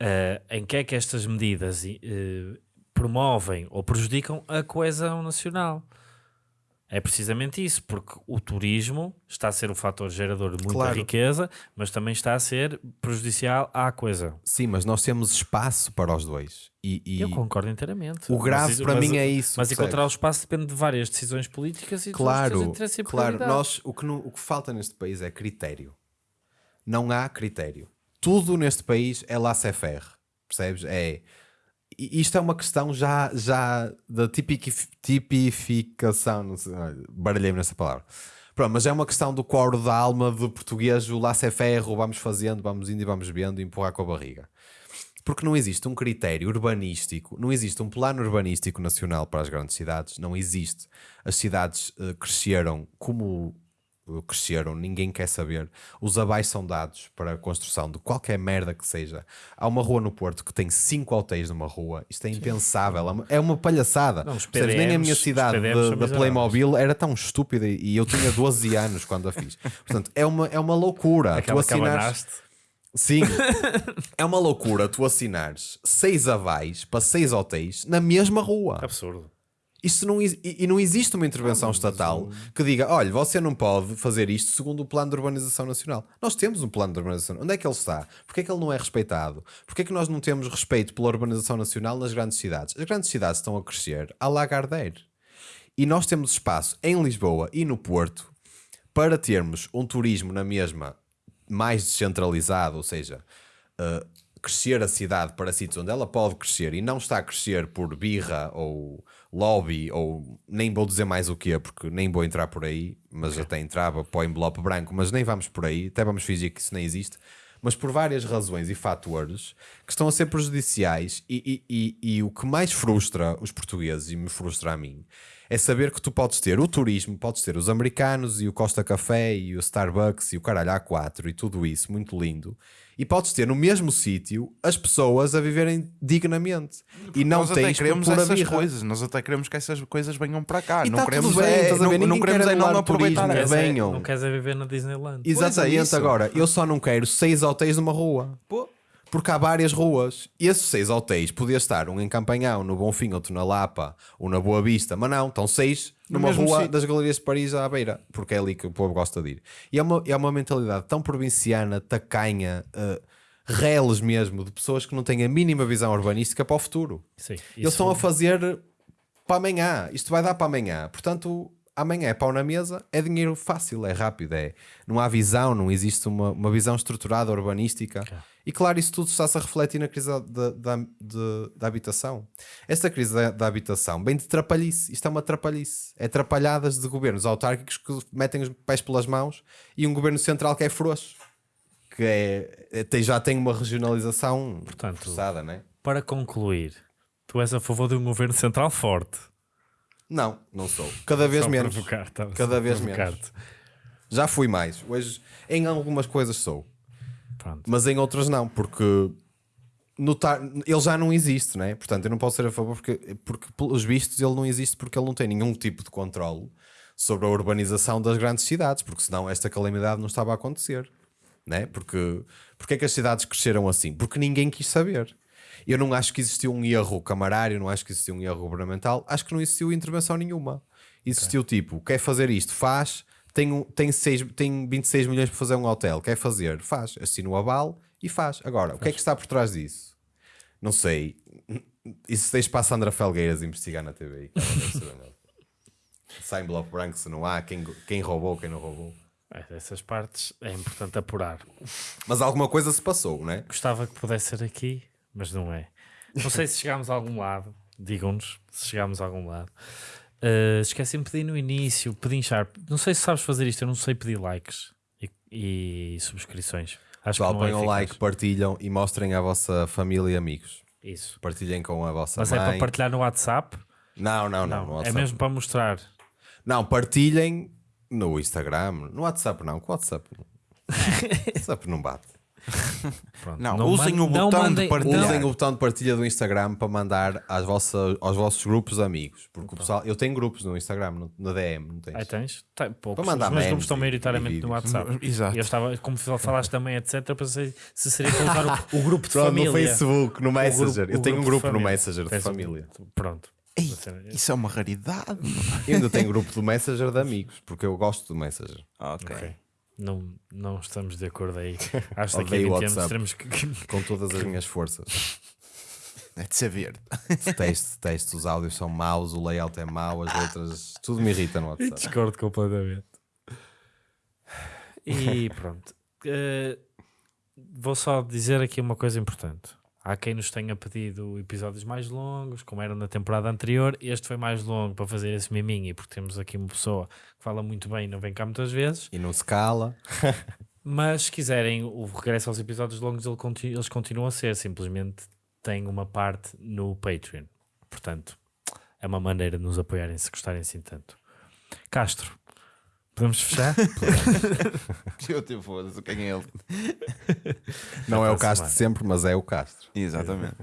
Eh, em que é que estas medidas eh, promovem ou prejudicam a coesão nacional? É precisamente isso, porque o turismo está a ser um fator gerador de muita Claro. riqueza, mas também está a ser prejudicial à coesão. Sim, mas nós temos espaço para os dois. E, e Eu concordo inteiramente. o grave Mas para mas- mim é isso. Mas percebes? encontrar o espaço depende de várias decisões políticas e Claro, teus interesses e claro. Nós, o, que não- o que falta neste país é critério. Não há critério. Tudo neste país é laissez-faire. Percebes? É. Isto é uma questão já, já da tipificação, não sei, baralhei-me nessa palavra. Pronto, mas é uma questão do coro da alma do português, o ferro, vamos fazendo, vamos indo e vamos vendo e empurrar com a barriga. Porque não existe um critério urbanístico, não existe um plano urbanístico nacional para as grandes cidades, não existe. As cidades eh, cresceram como cresceram, ninguém quer saber. Os abaixo são dados para a construção de qualquer merda que seja. Há uma rua no Porto que tem cinco hotéis numa rua, isto é impensável, é uma- é uma palhaçada. Não, Percebes? Nem a minha PDMs cidade PDMs da-. Playmobil era tão estúpida e eu tinha 12 anos quando a fiz. Portanto, é uma, é uma loucura. Aquela tu abanaste. Sim, é uma loucura tu assinares seis avais para seis hotéis na mesma rua. Absurdo. Isto não, e e não existe uma intervenção estatal que diga: olha, você não pode fazer isto segundo o plano de urbanização nacional. Nós temos um plano de urbanização. Onde é que ele está? Porquê é que ele não é respeitado? Porquê é que nós não temos respeito pela urbanização nacional nas grandes cidades? As grandes cidades estão a crescer a Lagardère. E nós temos espaço em Lisboa e no Porto para termos um turismo na mesma mais descentralizado, ou seja, uh, crescer a cidade para sítios onde ela pode crescer e não está a crescer por birra ou lobby ou nem vou dizer mais o que porque nem vou entrar por aí, mas até entrava para o envelope branco, mas nem vamos por aí, até vamos fingir que isso nem existe. Mas por várias razões e fatores que estão a ser prejudiciais, e, e- e- e o que mais frustra os portugueses e me frustra a mim é saber que tu podes ter o turismo, podes ter os americanos e o Costa Café e o Starbucks e o caralho A4 e tudo isso, muito lindo. E podes ter no mesmo sítio as pessoas a viverem dignamente. E não tens por queremos pura essas birra. coisas, nós até queremos que essas coisas venham para cá. E não tá queremos bem, é, não, não queremos quer é não aproveitar turismo, é venham. Não queres é viver na Disneyland. Exatamente, isso. agora, eu só não quero seis hotéis numa rua. Porque há várias ruas. E esses seis hotéis podia estar um em Campanhão, no Bonfim, outro na Lapa, ou na Boa Vista, mas não, estão seis numa rua sítio. das Galerias de Paris à beira, porque é ali que o povo gosta de ir. E é uma, é uma mentalidade tão provinciana, tacanha, uh, reles mesmo, de pessoas que não têm a mínima visão urbanística para o futuro. Sim, Eles estão a fazer para amanhã. Isto vai dar para amanhã. Portanto, amanhã é pau na mesa, é dinheiro fácil, é rápido. É, não há visão, não existe uma, uma visão estruturada urbanística. E claro, isso tudo está-se a refletir na crise da, da, de- da habitação. Esta crise da, da habitação vem de trapalhice. Isto é uma trapalhice. É atrapalhadas de governos autárquicos que metem os pés pelas mãos e um governo central que é frouxo. Que é, é- tem, já tem uma regionalização Portanto, forçada, não é? Para concluir, tu és a favor de um governo central forte. Não, não sou. Cada vez menos. provocar, só Cada vez provocar-te. Já fui mais. Hoje, em algumas coisas sou, Pronto. mas em outras não, porque notar, ele já não existe, né? Portanto, eu não posso ser a favor porque, porque, pelos vistos, ele não existe porque ele não tem nenhum tipo de controle sobre a urbanização das grandes cidades, porque senão esta calamidade não estava a acontecer, né? Porque, porque é que as cidades cresceram assim? Porque ninguém quis saber. Eu não acho que existiu um erro camarário, não acho que existiu um erro governamental, acho que não existiu intervenção nenhuma. Existiu tipo, quer fazer isto, faz, tem, tem, seis, tem 26 milhões para fazer um hotel, quer fazer, faz, assina o aval e faz. Agora, o que é que está por trás disso? Não sei. Isso deixa para a Sandra Felgueiras investigar na TV. Sai em bloco branco se não há, quem, quem roubou, quem não roubou. É, Essas partes é importante apurar. Mas alguma coisa se passou, não é? Gostava que pudesse ser aqui, mas não é. Não sei se chegámos a algum lado. Digam-nos se chegámos a algum lado. Uh, Esqueci-me de pedir no início, pedir sharp. Não sei se sabes fazer isto, eu não sei pedir likes e, e subscrições. Acho Pessoal, é ponham eficaz. like, partilham e mostrem à vossa família e amigos. Isso. Partilhem com a vossa Mas mãe. é para partilhar no WhatsApp? Não, não, não. Não, é mesmo para mostrar. Não, partilhem no Instagram. No WhatsApp não. Com o WhatsApp. WhatsApp não bate. Pronto. Não, usem man- o botão de mandem- partilhar. não- Usem o botão de partilha do Instagram para mandar às vossas, aos vossos grupos amigos. Porque o pessoal, eu tenho grupos no Instagram, no, na DM, não tens? Aí tens? Tem poucos. Para mandar Os meus grupos estão maioritariamente no. WhatsApp. Exato. E eu estava, como falaste também, etc., pensei se seria para usar o, o grupo de Pronto, família. no Facebook, no Messenger. grupo- eu tenho um grupo no. Messenger de um- família. Pronto. Ei, isso é uma raridade. Eu ainda tenho grupo do Messenger de amigos, porque eu gosto do Messenger. ok. Ok. Não, não estamos de acordo aí. Acho que daqui a Odeio 20 anos teremos que. Com todas as minhas forças. É de ser verde. Detesto, detesto. Os áudios são maus, o layout é mau, as letras. Tudo me irrita no WhatsApp. Discordo completamente. E pronto. Eh, vou só dizer aqui uma coisa importante. Há quem nos tenha pedido episódios mais longos, como era na temporada anterior. Este foi mais longo para fazer esse miminho, e porque temos aqui uma pessoa que fala muito bem e não vem cá muitas vezes. E não se cala. Mas se quiserem o regresso aos episódios longos, eles continuam a ser. Simplesmente tem uma parte no Patreon. Portanto, é uma maneira de nos apoiarem se gostarem assim tanto. Castro, podemos fechar? Eu te foda-se, quem é ele? Não é o Castro sempre, mas é o Castro. Exatamente.